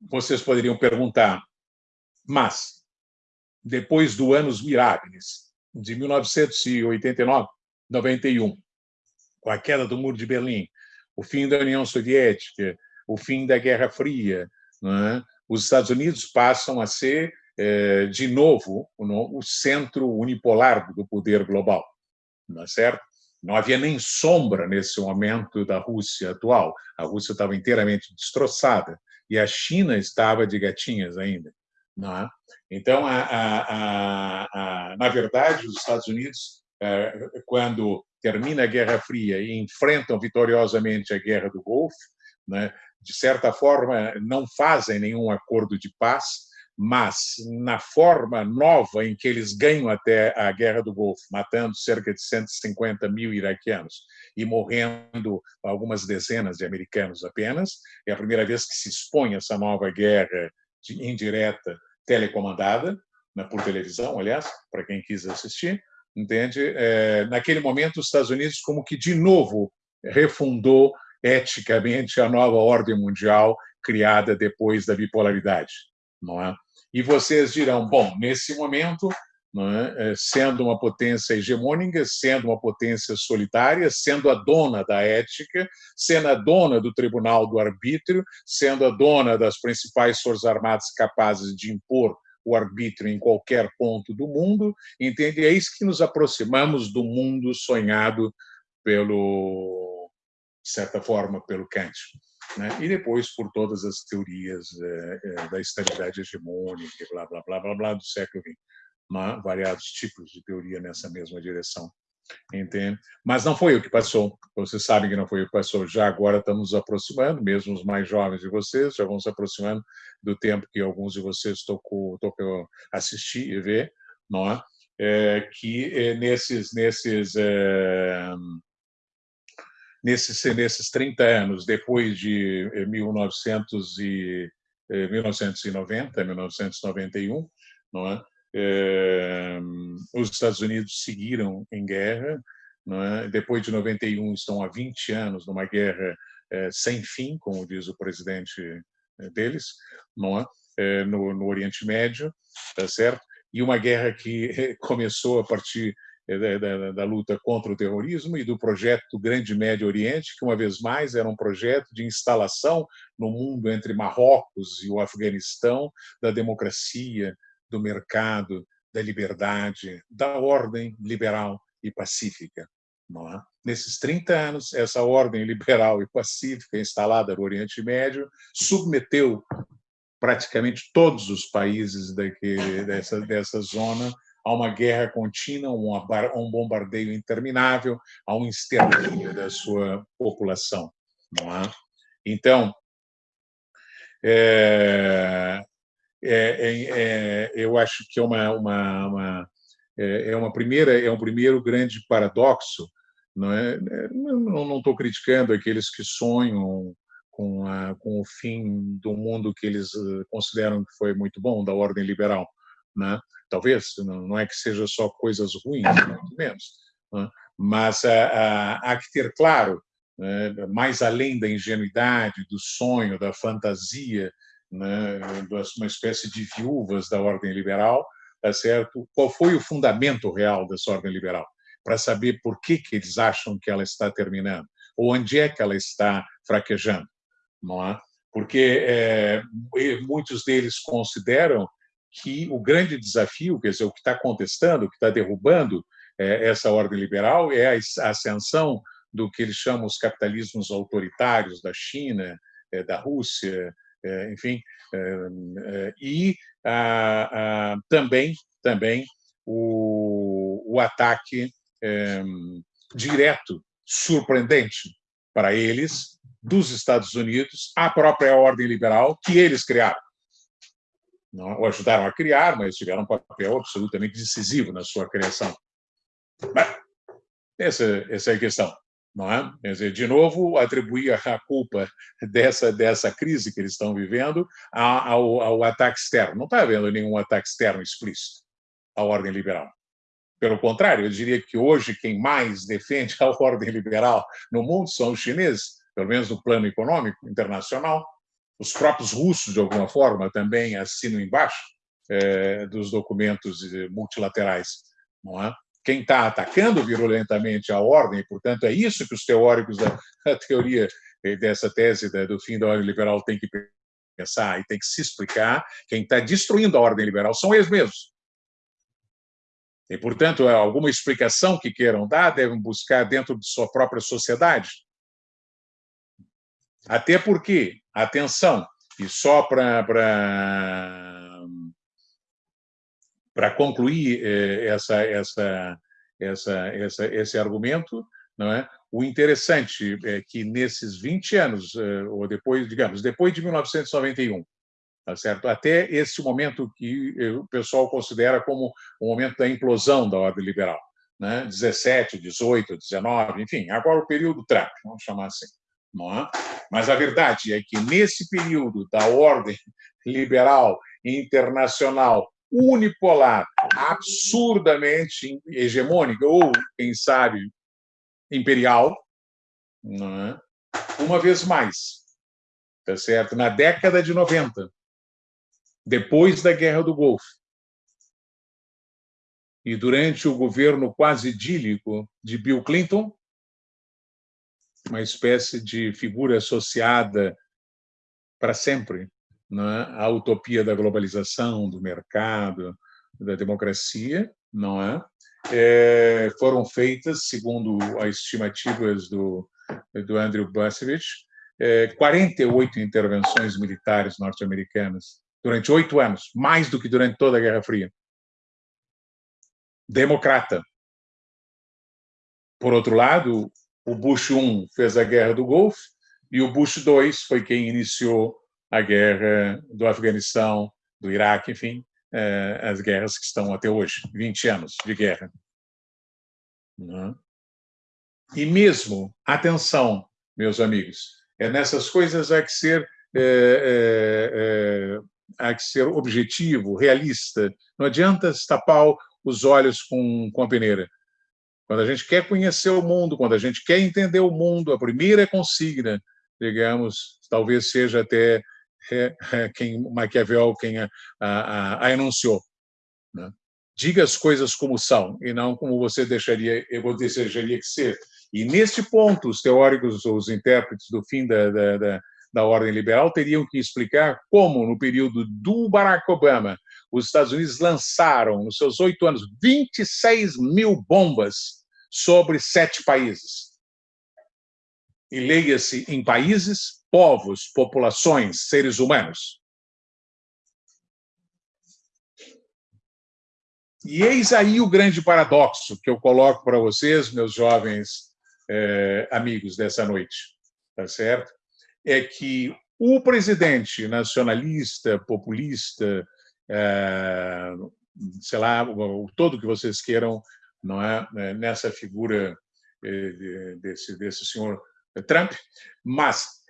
vocês poderiam perguntar, mas depois do Anos Mirábiles, de 1989, 91, com a queda do Muro de Berlim, o fim da União Soviética, o fim da Guerra Fria, é? os Estados Unidos passam a ser, é, de novo, o centro unipolar do poder global, não é certo? Não havia nem sombra nesse momento da Rússia atual. A Rússia estava inteiramente destroçada e a China estava de gatinhas ainda. É? Então, a, a, a, na verdade, os Estados Unidos, é, quando termina a Guerra Fria e enfrentam vitoriosamente a Guerra do Golfo, né, de certa forma, não fazem nenhum acordo de paz, mas na forma nova em que eles ganham até a Guerra do Golfo, matando cerca de 150 mil iraquianos e morrendo algumas dezenas de americanos apenas, é a primeira vez que se expõe essa nova guerra indireta telecomandada, né, por televisão, aliás, para quem quis assistir, entende? É, naquele momento, os Estados Unidos como que de novo refundou eticamente a nova ordem mundial criada depois da bipolaridade, não é? E vocês dirão, bom, nesse momento, é? é? sendo uma potência hegemônica, sendo uma potência solitária, sendo a dona da ética, sendo a dona do tribunal do arbítrio, sendo a dona das principais forças armadas capazes de impor o arbítrio em qualquer ponto do mundo, entende? É isso que nos aproximamos do mundo sonhado pelo, de certa forma, pelo Kant né? e depois por todas as teorias é, é, da estabilidade hegemônica, blá, blá, blá, blá, blá, do século XX. Variados tipos de teoria nessa mesma direção. Entende? Mas não foi o que passou. Vocês sabem que não foi o que passou. Já agora estamos nos aproximando, mesmo os mais jovens de vocês, já vão se aproximando do tempo que alguns de vocês tocou, tocou assistir e ver, não é? É, que é, nesses, nesses é, nesses, nesses 30 anos, depois de 1900 eh, e, 1990, eh, 1991, não é? É, os Estados Unidos seguiram em guerra, é? depois de 91 estão há 20 anos numa guerra é, sem fim, como diz o presidente deles, não é? é no, no Oriente Médio, tá certo? E uma guerra que começou a partir é, da, da, luta contra o terrorismo e do projeto do Grande Médio Oriente, que, uma vez mais, era um projeto de instalação no mundo entre Marrocos e o Afeganistão da democracia, do mercado, da liberdade, da ordem liberal e pacífica. É? Nesses 30 anos, essa ordem liberal e pacífica instalada no Oriente Médio submeteu praticamente todos os países daquele, dessa, dessa zona a uma guerra contínua, a um bombardeio interminável, a um extermínio da sua população. É? Então, é, é, é, eu acho que é uma, uma, uma é, é uma primeira é um primeiro grande paradoxo não é? Não estou criticando aqueles que sonham com, a, com o fim do mundo que eles eh, consideram que foi muito bom da ordem liberal né? Talvez não é que seja só coisas ruins muito menos né? mas há que ter claro né, mais além da ingenuidade do sonho da fantasia né, uma espécie de viúvas da ordem liberal, tá certo? Qual foi o fundamento real dessa ordem liberal? Para saber por que, que eles acham que ela está terminando, ou onde é que ela está fraquejando, não é? Porque é, muitos deles consideram que o grande desafio, quer dizer, o que está contestando, o que está derrubando é, essa ordem liberal é a ascensão do que eles chamam os capitalismos autoritários da China, é, da Rússia, enfim, é, é, e também, também o, o ataque direto, surpreendente para eles, dos Estados Unidos à própria ordem liberal que eles criaram. Não, ajudaram a criar, mas tiveram um papel absolutamente decisivo na sua criação. Mas, essa, essa é a questão não é? Quer dizer, de novo, atribuir a culpa dessa, dessa crise que eles estão vivendo ao, ao ataque externo. Não está havendo nenhum ataque externo explícito à ordem liberal. Pelo contrário, eu diria que hoje quem mais defende a ordem liberal no mundo são os chineses, pelo menos no plano econômico internacional. Os próprios russos, de alguma forma, também assinam embaixo é, dos documentos multilaterais. Não é? Quem está atacando virulentamente a ordem, portanto, é isso que os teóricos da, teoria eh, dessa tese do fim da ordem liberal têm que pensar e tem que se explicar. Quem está destruindo a ordem liberal são eles mesmos. E, portanto, é alguma explicação que queiram dar, devem buscar dentro de sua própria sociedade. Até porque, atenção, e só para para concluir eh, essa, essa, essa, essa, esse argumento, não é? O interessante é que nesses 20 anos, eh, ou depois, digamos, depois de 1991, tá certo? Até esse momento que eh, o pessoal considera como o momento da implosão da ordem liberal, né? 17, 18, 19, enfim, agora o período Trump, vamos chamar assim. Não é? Mas a verdade é que nesse período da ordem liberal internacional unipolar, absurdamente hegemônica, ou, quem sabe, imperial, é? uma vez mais, tá certo? na década de 90, depois da Guerra do Golfo, e durante o governo quase idílico de Bill Clinton, uma espécie de figura associada para sempre né, a utopia da globalização, do mercado, da democracia, não é? é foram feitas, segundo as estimativas do, do Andrew Busevich, é, 48 intervenções militares norte-americanas durante oito anos, mais do que durante toda a Guerra Fria. Democrata. Por outro lado, o Bush I fez a Guerra do Golfo e o Bush II foi quem iniciou a guerra do Afeganistão, do Iraque, enfim, eh, as guerras que estão até hoje, 20 anos de guerra. Né? E mesmo, atenção, meus amigos, é nessas coisas há que ser, é, é, é, há que ser objetivo, realista. Não adianta tapar os olhos com, com a peneira. Quando a gente quer conhecer o mundo, quando a gente quer entender o mundo, a primeira consigna, digamos, talvez seja até é, é quem Maquiavel quem a, a, a enunciou. Né? Diga as coisas como são e não como você deixaria, eu desejaria que ser. E neste ponto, os teóricos, os intérpretes do fim da, da, da, da ordem liberal teriam que explicar como, no período do Barack Obama, os Estados Unidos lançaram, nos seus oito anos, 26 mil bombas sobre sete países. E leia-se em países, povos, populações, seres humanos. E eis aí o grande paradoxo que eu coloco para vocês, meus jovens eh, amigos dessa noite, tá certo? É que o presidente nacionalista, populista, é, sei lá, todo que vocês queiram, não é, é nessa figura é, desse desse senhor Trump, mas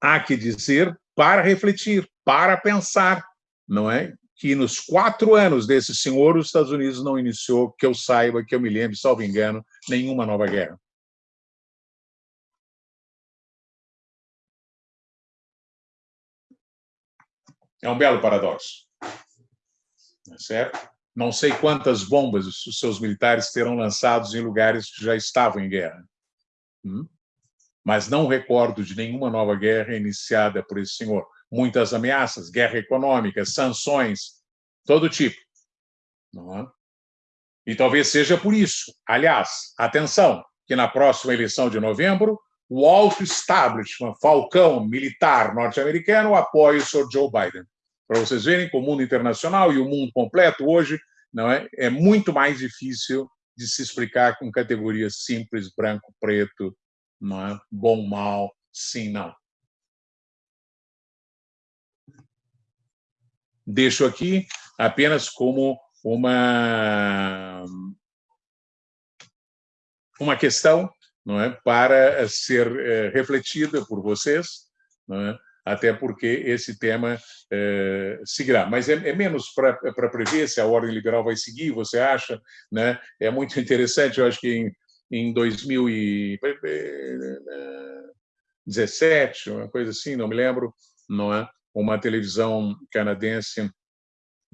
há que dizer para refletir, para pensar, não é, que nos quatro anos desse senhor os Estados Unidos não iniciou, que eu saiba, que eu me lembre, salvo engano, nenhuma nova guerra. É um belo paradoxo. Tá certo? Não sei quantas bombas os seus militares terão lançados em lugares que já estavam em guerra. Hum? Mas não recordo de nenhuma nova guerra iniciada por esse senhor. Muitas ameaças, guerra econômica, sanções, todo tipo. É? E talvez seja por isso. Aliás, atenção, que na próxima eleição de novembro, o alto establishment, falcão militar norte-americano, apoia o Sr. Joe Biden. Para vocês verem que o mundo internacional e o mundo completo hoje não é, é muito mais difícil de se explicar com categorias simples, branco, preto, não é? bom, mal, sim, não. Deixo aqui apenas como uma uma questão não é, para ser é, refletida por vocês, não é, até porque esse tema é, seguirá. Mas é, é menos para prever se a ordem liberal vai seguir, você acha? Né? É muito interessante, eu acho que em, em 2017, uma coisa assim, não me lembro, não é? uma televisão canadense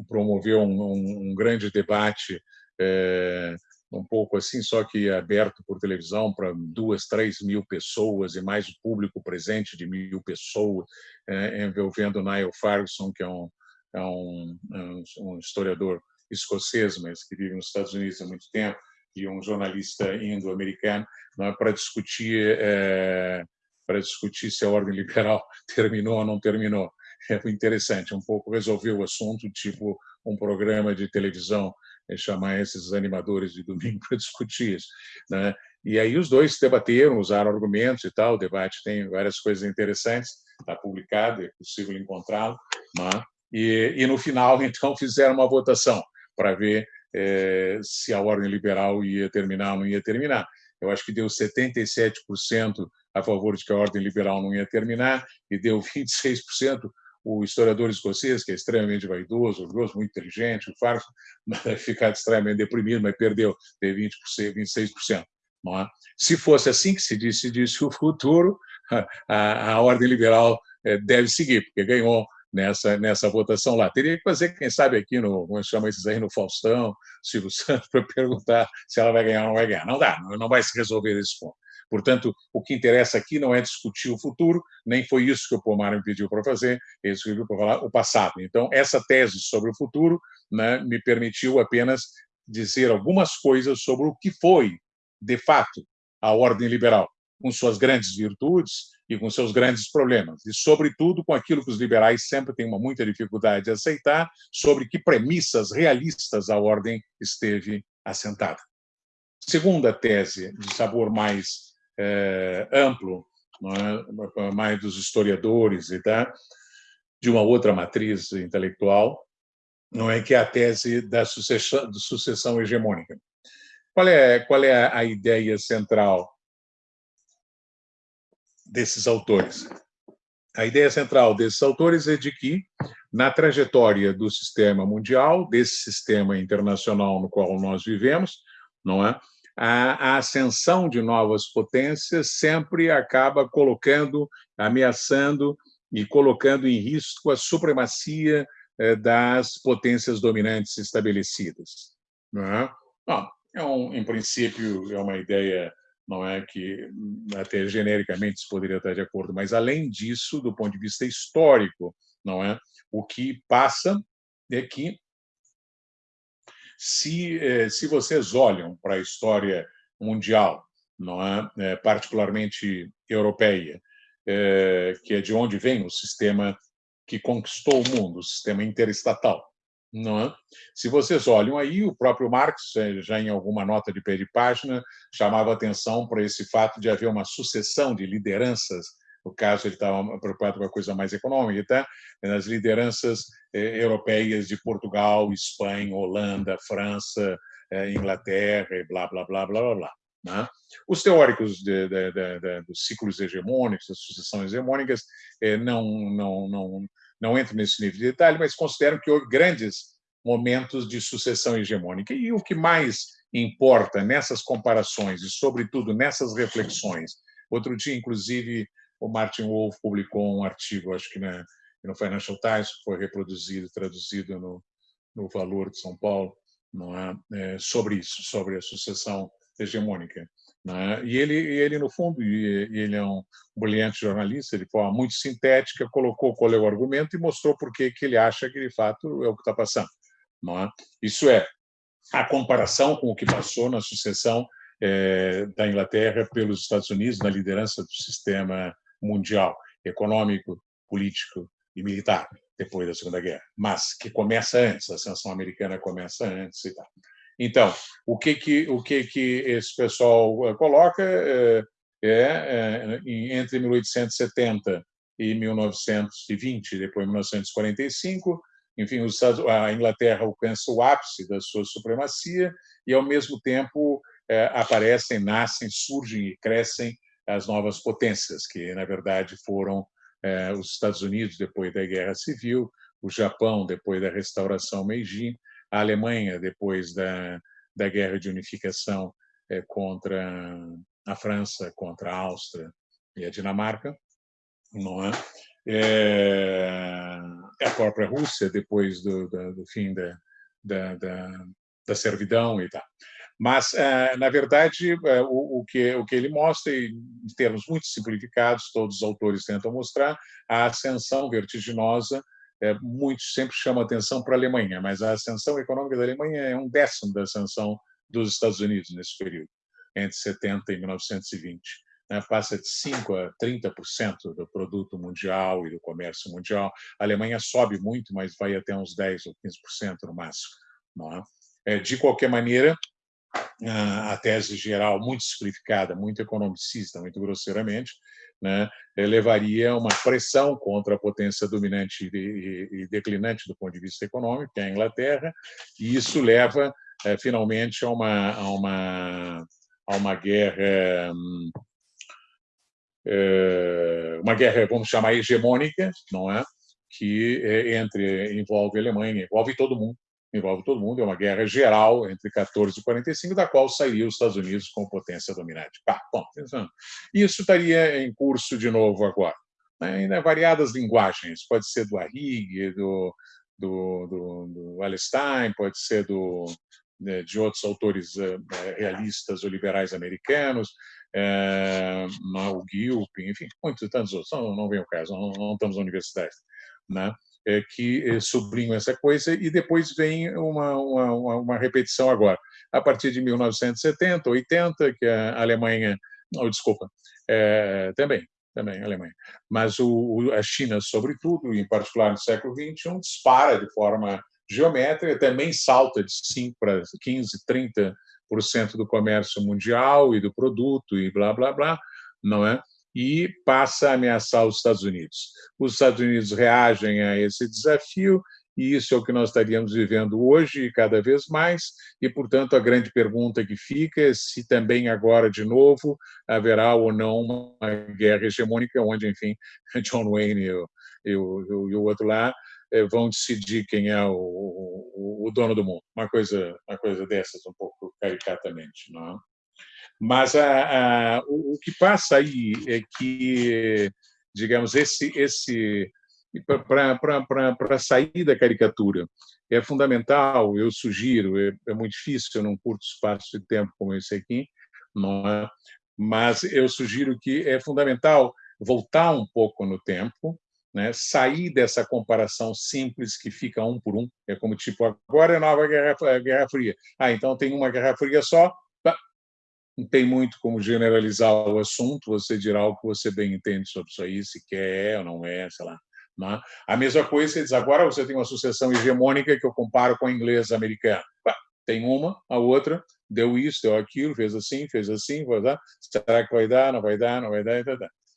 promoveu um, um grande debate é, um pouco assim, só que aberto por televisão para duas, três mil pessoas e mais o público presente de mil pessoas, é, envolvendo Niall Ferguson, que é um, é um, é um historiador escocês, mas que vive nos Estados Unidos há muito tempo, e um jornalista indo-americano, é, para discutir é, para discutir se a ordem liberal terminou ou não terminou. É interessante, um pouco resolver o assunto, tipo um programa de televisão é chamar esses animadores de domingo para discutir isso. Né? E aí os dois debateram, usaram argumentos e tal, o debate tem várias coisas interessantes, está publicado, é possível encontrá-lo. Né? E, e, no final, então, fizeram uma votação para ver é, se a ordem liberal ia terminar ou não ia terminar. Eu acho que deu 77% a favor de que a ordem liberal não ia terminar e deu 26% o historiador escocês, que é extremamente vaidoso, orgulhoso, muito inteligente, o Farso, vai ficar extremamente deprimido, mas perdeu, teve 20%, 26%. Não é? Se fosse assim que se disse, disse o futuro, a, a ordem liberal eh, deve seguir, porque ganhou nessa, nessa votação lá. Teria que fazer, quem sabe, aqui no, como chama esses aí, no Faustão, Silvio Santos, para perguntar se ela vai ganhar ou não vai ganhar. Não dá, não vai se resolver esse ponto. Portanto, o que interessa aqui não é discutir o futuro, nem foi isso que o Pomar me pediu para fazer, ele pediu para falar o passado. Então, essa tese sobre o futuro né, me permitiu apenas dizer algumas coisas sobre o que foi, de fato, a ordem liberal, com suas grandes virtudes e com seus grandes problemas, e, sobretudo, com aquilo que os liberais sempre têm uma muita dificuldade de aceitar, sobre que premissas realistas a ordem esteve assentada. Segunda tese, de sabor mais é, amplo, é? mais dos historiadores e tá? de uma outra matriz intelectual, não é que é a tese da sucessão, da sucessão hegemônica. Qual é, qual é a ideia central desses autores? A ideia central desses autores é de que, na trajetória do sistema mundial, desse sistema internacional no qual nós vivemos, não é? a, ascensão de novas potências sempre acaba colocando, ameaçando e colocando em risco a supremacia eh, das potências dominantes estabelecidas. Não é? Bom, é um, em princípio, é uma ideia não é que até genericamente se poderia estar de acordo, mas além disso, do ponto de vista histórico, não é? O que passa é que Se, eh, se vocês olham para a história mundial, não é? é particularmente europeia, é, que é de onde vem o sistema que conquistou o mundo, o sistema interestatal. É? Se vocês olham aí, o próprio Marx, é, já em alguma nota de pé de página, chamava atenção para esse fato de haver uma sucessão de lideranças. No caso, ele estava preocupado com a coisa mais econômica, tá? nas lideranças eh, europeias de Portugal, Espanha, Holanda, França, eh, Inglaterra, e blá, blá, blá, blá, blá, blá. Né? Os teóricos de, de, de, dos ciclos hegemônicos, das sucessões hegemônicas, eh, não, não, não, não entram nesse nível de detalhe, mas consideram que houve grandes momentos de sucessão hegemônica. E o que mais importa nessas comparações e, sobretudo, nessas reflexões, outro dia, inclusive, o Martin Wolf publicou um artigo, acho que na, no Financial Times, foi reproduzido, traduzido no, no Valor de São Paulo, é? é sobre isso, sobre a sucessão hegemônica. Né? E ele, ele, no fundo, ele é um brilhante jornalista, de forma muito sintética, colocou qual é o argumento e mostrou por que ele acha que, de fato, é o que está passando. É? Isso é, a comparação com o que passou na sucessão é, da Inglaterra pelos Estados Unidos na liderança do sistema mundial, econômico, político e militar, depois da Segunda Guerra, mas que começa antes, a ascensão americana começa antes e tal. Então, o que que o que que esse pessoal eh, coloca é, é, entre 1870 e 1920, depois 1945, enfim, a Inglaterra alcança o ápice da sua supremacia e, ao mesmo tempo, aparecem, nascem, surgem e crescem as novas potências, que, na verdade, foram os Estados Unidos depois da Guerra Civil, o Japão depois da restauração Meiji, a Alemanha, depois da, da guerra de unificação é, contra a França, contra a Áustria e a Dinamarca, não é? é a própria Rússia, depois do, do, do fim da, da, da, da, servidão e tal. Mas, é, na verdade, o, o, que, o que ele mostra, em termos muito simplificados, todos os autores tentam mostrar, a ascensão vertiginosa é, muitos sempre chamam atenção para a Alemanha, mas a ascensão econômica da Alemanha é um décimo da ascensão dos Estados Unidos nesse período, entre 70 e 1920. Né? Passa de 5% a 30% do produto mundial e do comércio mundial. A Alemanha sobe muito, mas vai até uns 10% ou 15% no máximo. É? É, de qualquer maneira, a tese geral, muito simplificada, muito economicista, muito grosseiramente, né, levaria uma pressão contra a potência dominante e declinante do ponto de vista econômico, que é a Inglaterra, e isso leva é, finalmente a uma, a uma, a uma guerra é, uma guerra, vamos chamar hegemônica, não é? Que entre envolve a Alemanha, envolve todo mundo, envolve todo mundo, é uma guerra geral entre 14 e 45, da qual sairia os Estados Unidos como potência dominante. Ah, bom, isso estaria em curso de novo agora. Né? Ainda variadas linguagens, pode ser do Arrigue, do, do, do, do pode ser do, né, de outros autores eh, eh, realistas ou liberais americanos, é, o Gilpin, enfim, muitos tantos outros, não, não vem o caso, não, não estamos na universidade. Né? É, que é, sublinham essa coisa, e depois vem uma, uma, uma, repetição agora. A partir de 1970, 80, que a Alemanha. Não, desculpa, é, também, também a Alemanha. Mas o, a China, sobretudo, em particular no século XXI, dispara de forma geométrica, também salta de 5 para 15, 30% do comércio mundial e do produto e blá, blá, blá, não é? E passa a ameaçar os Estados Unidos. Os Estados Unidos reagem a esse desafio e isso é o que nós estaríamos vivendo hoje cada vez mais, e, portanto, a grande pergunta que fica é se também agora, de novo, haverá ou não uma guerra hegemônica, onde, enfim, John Wayne e o, e o, e o outro lá eh, vão decidir quem é o, o, o, dono do mundo. Uma coisa, uma coisa dessas, um pouco caricatamente. Não é? Mas a, a, o, o, que passa aí é que, digamos, esse, esse para sair da caricatura é fundamental, eu sugiro, é, é, muito difícil num curto espaço de tempo como esse aqui, não é? mas eu sugiro que é fundamental voltar um pouco no tempo, né, sair dessa comparação simples que fica um por um, é como tipo, agora é nova Guerra, Guerra Fria. Ah, então tem uma Guerra Fria só, não tem muito como generalizar o assunto, você dirá o que você bem entende sobre isso aí, se quer ou não é, sei lá. Não? É? A mesma coisa, você diz, agora você tem uma sucessão hegemônica que eu comparo com a inglesa americana. Tem uma, a outra, deu isso, deu aquilo, fez assim, fez assim, vai dar. Será que vai dar? Não vai dar, não vai dar,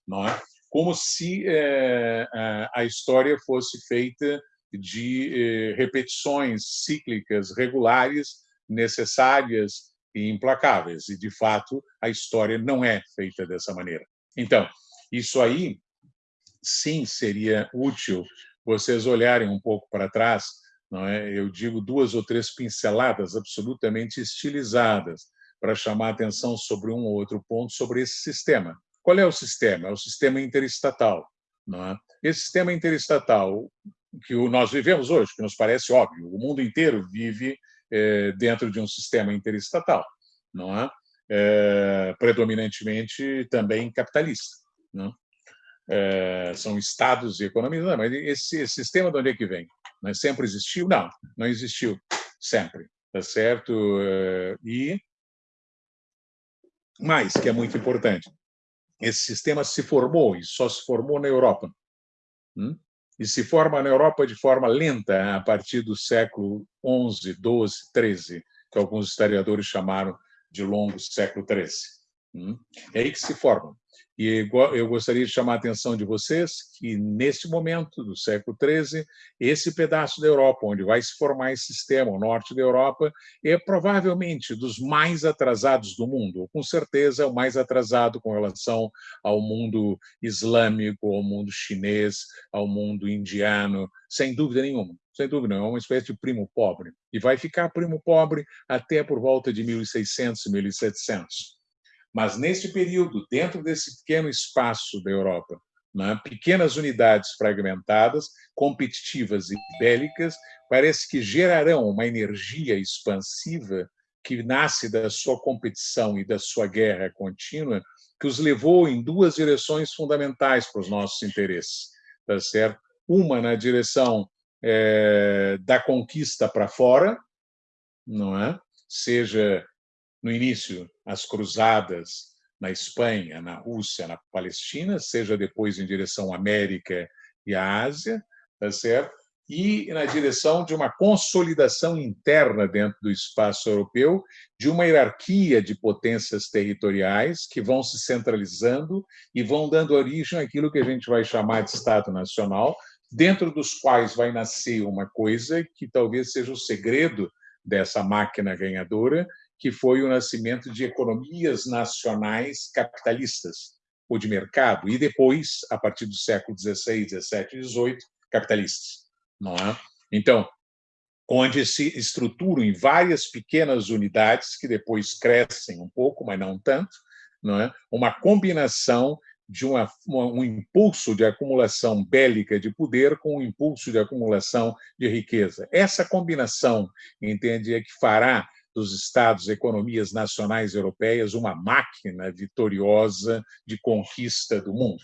não é? Como se é, a história fosse feita de é, repetições cíclicas regulares, necessárias e implacáveis. E, de fato, a história não é feita dessa maneira. Então, isso aí, sim, seria útil vocês olharem um pouco para trás não é? Eu digo duas ou três pinceladas absolutamente estilizadas para chamar atenção sobre um ou outro ponto sobre esse sistema. Qual é o sistema? É o sistema interestatal. Não é? Esse sistema interestatal que nós vivemos hoje, que nos parece óbvio, o mundo inteiro vive é, dentro de um sistema interestatal, não é? é predominantemente também capitalista. Não é? é são estados e economias, não, mas esse, esse sistema de onde é que vem? Mas sempre existiu? Não, não existiu sempre, tá certo? Eh, e mais, que é muito importante, esse sistema se formou e só se formou na Europa. Hum? E se forma na Europa de forma lenta a partir do século XI, XII, XIII, que alguns historiadores chamaram de longo século XIII. Hum? É aí que se forma. E eu gostaria de chamar a atenção de vocês que, neste momento do século XIII, esse pedaço da Europa, onde vai se formar esse sistema, o norte da Europa, é provavelmente dos mais atrasados do mundo, com certeza é o mais atrasado com relação ao mundo islâmico, ao mundo chinês, ao mundo indiano, sem dúvida nenhuma. Sem dúvida, é uma espécie de primo pobre. E vai ficar primo pobre até por volta de 1600, 1700. Mas, neste período, dentro desse pequeno espaço da Europa, né, pequenas unidades fragmentadas, competitivas e bélicas, parece que gerarão uma energia expansiva que nasce da sua competição e da sua guerra contínua, que os levou em duas direções fundamentais para os nossos interesses, tá certo? Uma na direção é, da conquista para fora, não é? Seja no início, as cruzadas na Espanha, na Rússia, na Palestina, seja depois em direção à América e à Ásia, tá certo? e na direção de uma consolidação interna dentro do espaço europeu, de uma hierarquia de potências territoriais que vão se centralizando e vão dando origem àquilo que a gente vai chamar de Estado Nacional, dentro dos quais vai nascer uma coisa que talvez seja o segredo dessa máquina ganhadora, que foi o nascimento de economias nacionais capitalistas, ou de mercado, e depois, a partir do século XVI, XVII e XVIII, capitalistas. Não é? Então, onde se estruturam em várias pequenas unidades que depois crescem um pouco, mas não tanto, não é? uma combinação de uma, um impulso de acumulação bélica de poder com um impulso de acumulação de riqueza. Essa combinação, entende, é que fará dos Estados, economias nacionais europeias, uma máquina vitoriosa de conquista do mundo.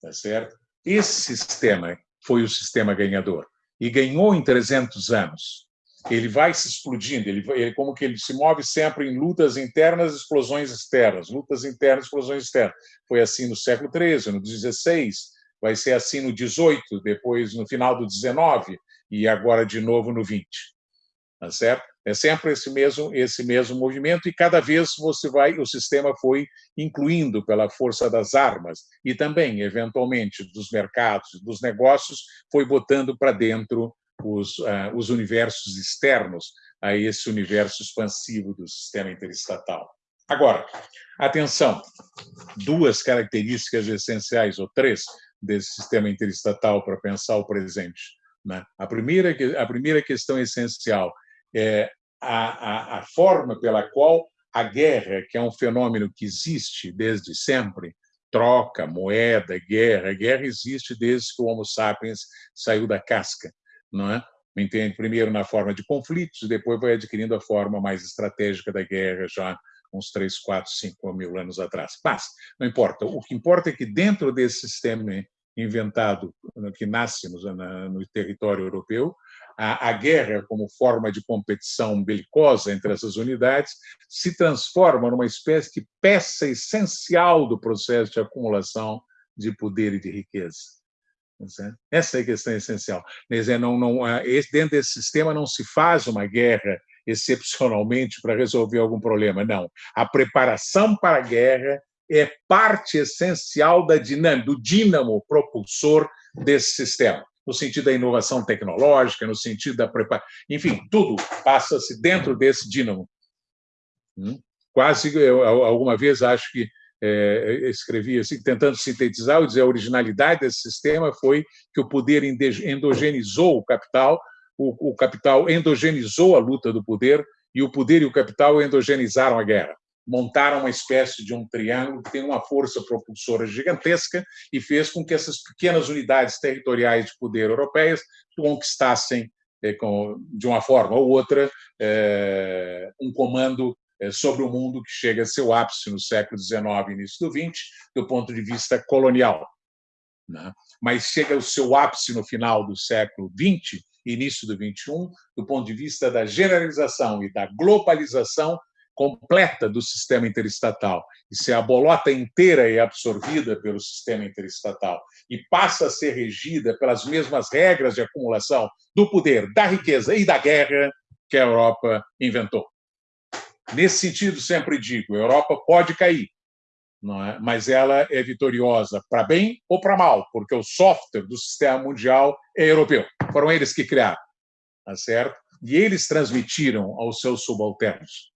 Tá certo? Esse sistema foi o sistema ganhador e ganhou em 300 anos. Ele vai se explodindo, ele, ele como que ele se move sempre em lutas internas, explosões externas, lutas internas, explosões externas. Foi assim no século XIII, no XVI, vai ser assim no XVIII, depois no final do XIX e agora de novo no XX. Tá certo? É sempre esse mesmo esse mesmo movimento e cada vez você vai o sistema foi incluindo pela força das armas e também eventualmente dos mercados, dos negócios, foi botando para dentro os, uh, os universos externos a esse universo expansivo do sistema interestatal. Agora, atenção, duas características essenciais ou três desse sistema interestatal para pensar o presente. Né? A primeira a primeira questão essencial é, a, a, a forma pela qual a guerra, que é um fenômeno que existe desde sempre, troca, moeda, guerra. Guerra existe desde que o Homo sapiens saiu da casca, não é? Entende? Primeiro na forma de conflitos, depois vai adquirindo a forma mais estratégica da guerra já uns 3, 4, 5 mil anos atrás. Mas não importa. O que importa é que dentro desse sistema inventado, que nasce no, território europeu, a, a, guerra como forma de competição belicosa entre essas unidades se transforma numa espécie de peça essencial do processo de acumulação de poder e de riqueza. Essa é a questão essencial. Não, não, dentro desse sistema não se faz uma guerra excepcionalmente para resolver algum problema, não. A preparação para a guerra é parte essencial da dinâmica, do dínamo propulsor desse sistema, no sentido da inovação tecnológica, no sentido da preparação, enfim, tudo passa-se dentro desse dínamo. Hum? Quase, eu, alguma vez, acho que é, escrevi assim, tentando sintetizar, eu dizer, a originalidade desse sistema foi que o poder endogenizou o capital, o, o capital endogenizou a luta do poder, e o poder e o capital endogenizaram a guerra montaram uma espécie de um triângulo que tem uma força propulsora gigantesca e fez com que essas pequenas unidades territoriais de poder europeias conquistassem, eh, de uma forma ou outra, eh, um comando eh, sobre o mundo que chega a seu ápice no século XIX início do XX, do ponto de vista colonial. Né? Mas chega ao seu ápice no final do século XX, início do XXI, do ponto de vista da generalização e da globalização completa do sistema interestatal. E se a bolota inteira é absorvida pelo sistema interestatal e passa a ser regida pelas mesmas regras de acumulação do poder, da riqueza e da guerra que a Europa inventou. Nesse sentido, sempre digo, a Europa pode cair, é? mas ela é vitoriosa para bem ou para mal, porque o software do sistema mundial é europeu. Foram eles que criaram, tá certo? E eles transmitiram aos seus subalternos.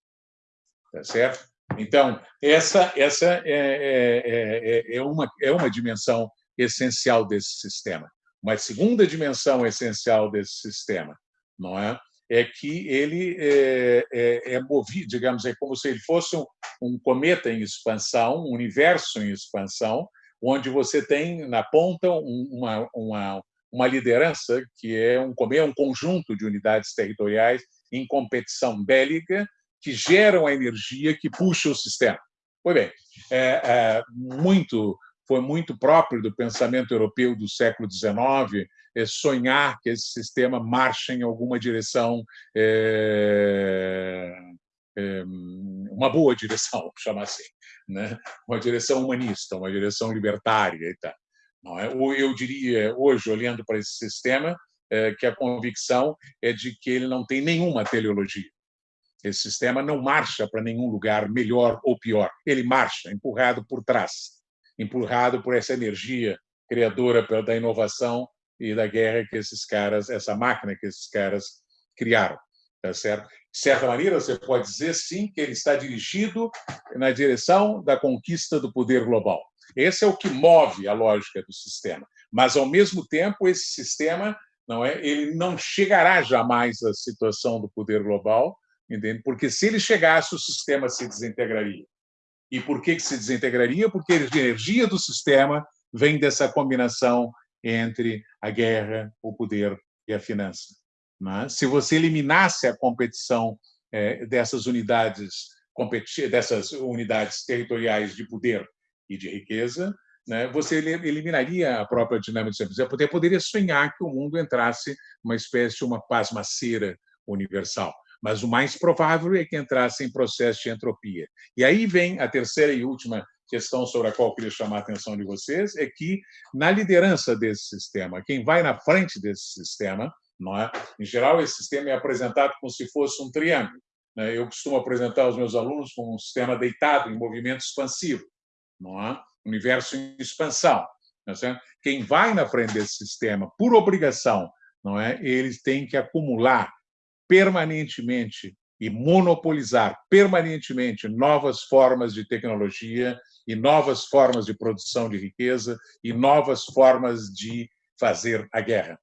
Tá certo? Então, essa, essa é, é, é, é, uma, é uma dimensão essencial desse sistema. Uma segunda dimensão essencial desse sistema não é? é que ele é, é, é movido, digamos, é como se ele fosse um, um, cometa em expansão, um universo em expansão, onde você tem na ponta uma, uma, uma liderança que é um, é um conjunto de unidades territoriais em competição bélica que geram a energia que puxa o sistema. Pois bem, é, é, muito, foi muito próprio do pensamento europeu do século XIX é, sonhar que esse sistema marche em alguma direção, é, é, uma boa direção, chamar assim, né? uma direção humanista, uma direção libertária e tal. Não é? Eu diria, hoje, olhando para esse sistema, que a convicção é de que ele não tem nenhuma teleologia. Esse sistema não marcha para nenhum lugar melhor ou pior. Ele marcha empurrado por trás, empurrado por essa energia criadora da inovação e da guerra que esses caras, essa máquina que esses caras criaram, tá certo? De certa maneira, você pode dizer sim que ele está dirigido na direção da conquista do poder global. Esse é o que move a lógica do sistema. Mas ao mesmo tempo, esse sistema não é, ele não chegará jamais à situação do poder global, entende? Porque se ele chegasse, o sistema se desintegraria. E por que, que se desintegraria? Porque a energia do sistema vem dessa combinação entre a guerra, o poder e a finança. Mas, se você eliminasse a competição é, dessas unidades dessas unidades territoriais de poder e de riqueza, né, você eliminaria a própria dinâmica do sistema. Você poderia sonhar que o mundo entrasse numa espécie de uma pasmaceira universal mas o mais provável é que entrasse em processo de entropia. E aí vem a terceira e última questão sobre a qual eu queria chamar a atenção de vocês, é que, na liderança desse sistema, quem vai na frente desse sistema, não é? em geral, esse sistema é apresentado como se fosse um triângulo. Né? Eu costumo apresentar aos meus alunos como um sistema deitado em movimento expansivo, não é? universo em expansão. É Quem vai na frente desse sistema, por obrigação, não é? eles têm que acumular permanentemente e monopolizar permanentemente novas formas de tecnologia e novas formas de produção de riqueza e novas formas de fazer a guerra.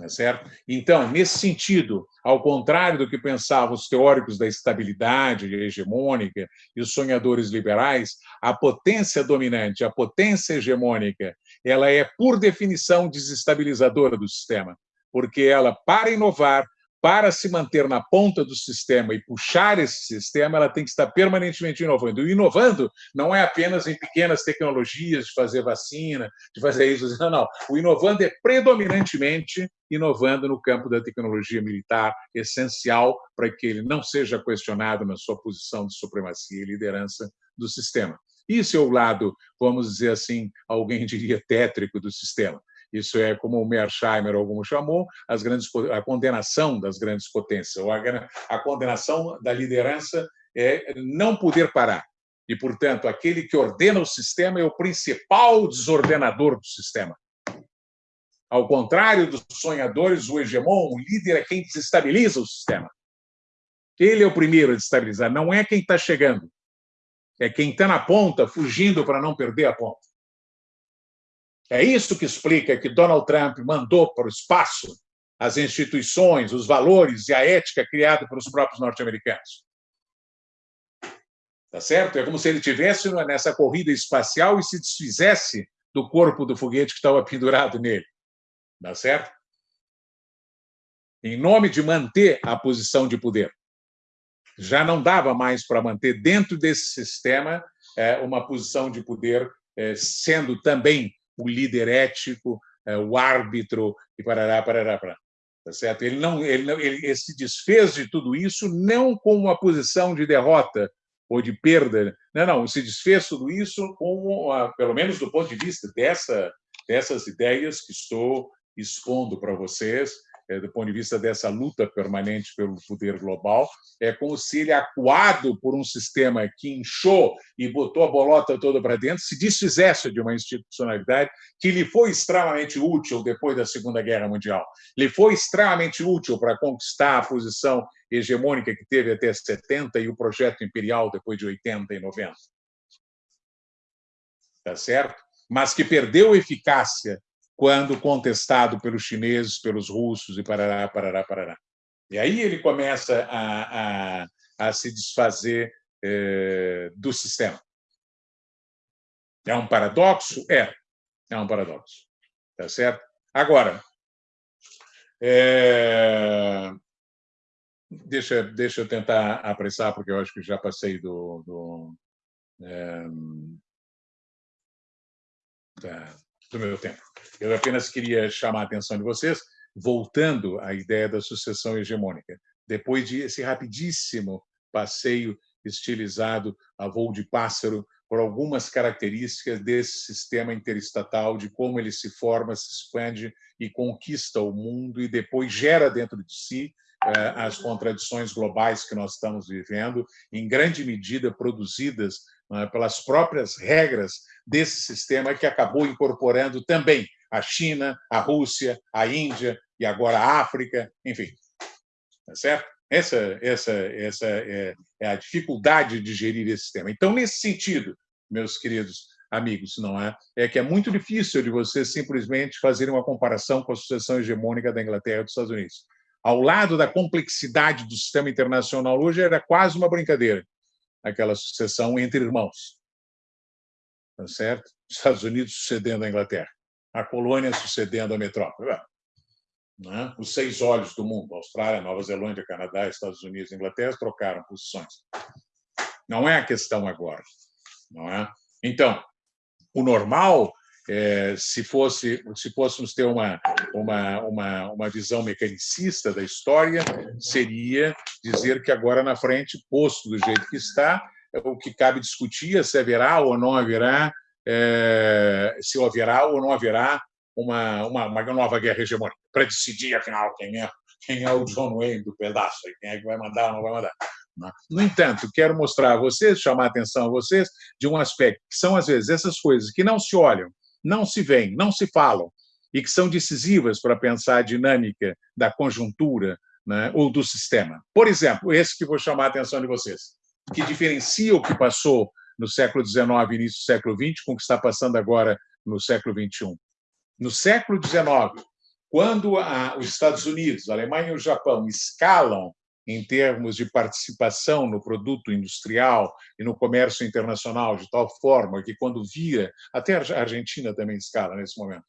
É certo? Então, nesse sentido, ao contrário do que pensavam os teóricos da estabilidade hegemônica e os sonhadores liberais, a potência dominante, a potência hegemônica, ela é, por definição, desestabilizadora do sistema porque ela, para inovar, para se manter na ponta do sistema e puxar esse sistema, ela tem que estar permanentemente inovando. E inovando não é apenas em pequenas tecnologias de fazer vacina, de fazer isso, não, não. O inovando é predominantemente inovando no campo da tecnologia militar, essencial para que ele não seja questionado na sua posição de supremacia e liderança do sistema. Isso é o lado, vamos dizer assim, alguém diria tétrico do sistema. Isso é, como o Mersheimer algum chamou, as grandes, a condenação das grandes potências, ou a, a condenação da liderança é não poder parar. E, portanto, aquele que ordena o sistema é o principal desordenador do sistema. Ao contrário dos sonhadores, o hegemon, o líder, é quem desestabiliza o sistema. Ele é o primeiro a desestabilizar, não é quem está chegando. É quem está na ponta, fugindo para não perder a ponta. É isso que explica que Donald Trump mandou para o espaço as instituições, os valores e a ética criada pelos próprios norte-americanos. Tá certo? É como se ele tivesse nessa corrida espacial e se desfizesse do corpo do foguete que estava pendurado nele. Tá certo? Em nome de manter a posição de poder. Já não dava mais para manter dentro desse sistema é, uma posição de poder, é, sendo também o líder ético, é, o árbitro e parará, parará, parará. Tá certo? Ele não, ele não, ele, se desfez de tudo isso não com uma posição de derrota ou de perda, não, não, se desfez tudo isso com, pelo menos do ponto de vista dessa, dessas ideias que estou expondo para vocês, do ponto de vista dessa luta permanente pelo poder global, é como se ele, acuado por um sistema que inchou e botou a bolota toda para dentro, se desfizesse de uma institucionalidade que lhe foi extremamente útil depois da Segunda Guerra Mundial. Lhe foi extremamente útil para conquistar a posição hegemônica que teve até 70 e o projeto imperial depois de 80 e 90. Tá certo? Mas que perdeu eficácia quando contestado pelos chineses, pelos russos e parará, parará, parará. E aí ele começa a, a, a se desfazer é, do sistema. É um paradoxo? É. É um paradoxo. Tá certo? Agora, é... deixa, deixa eu tentar apressar, porque eu acho que já passei do. do é... do meu tempo. Eu apenas queria chamar a atenção de vocês, voltando à ideia da sucessão hegemônica. Depois de esse rapidíssimo passeio estilizado a voo de pássaro por algumas características desse sistema interestatal, de como ele se forma, se expande e conquista o mundo e depois gera dentro de si eh, as contradições globais que nós estamos vivendo, em grande medida produzidas é, pelas próprias regras desse sistema que acabou incorporando também a China, a Rússia, a Índia e agora a África, enfim. Tá certo? Essa, essa, essa é, é a dificuldade de gerir esse sistema. Então, nesse sentido, meus queridos amigos, não é? É que é muito difícil de você simplesmente fazer uma comparação com a sucessão hegemônica da Inglaterra e dos Estados Unidos. Ao lado da complexidade do sistema internacional hoje, era quase uma brincadeira aquela sucessão entre irmãos. Tá certo? Estados Unidos sucedendo a Inglaterra, a colônia sucedendo a metrópole. Né? Os seis olhos do mundo, Austrália, Nova Zelândia, Canadá, Estados Unidos e Inglaterra, trocaram posições. Não é a questão agora. Não é? Então, o normal é, se fosse se fôssemos ter uma, uma, uma, uma visão mecanicista da história, seria dizer que agora na frente, posto do jeito que está, o que cabe discutir é se haverá ou não haverá, é, se haverá ou não haverá uma, uma, uma nova guerra hegemônica, para decidir, afinal, quem é, quem é o John Wayne do pedaço, quem é que vai mandar ou não vai mandar. Né? No entanto, quero mostrar a vocês, chamar a atenção a vocês de um aspecto que são, às vezes, essas coisas que não se olham não se veem, não se falam, e que são decisivas para pensar a dinâmica da conjuntura né, ou do sistema. Por exemplo, esse que vou chamar a atenção de vocês, que diferencia o que passou no século XIX início do século XX com o que está passando agora no século XXI. No século XIX, quando a, os Estados Unidos, a Alemanha e o Japão escalam em termos de participação no produto industrial e no comércio internacional, de tal forma que, quando vira, até a Argentina também escala nesse momento,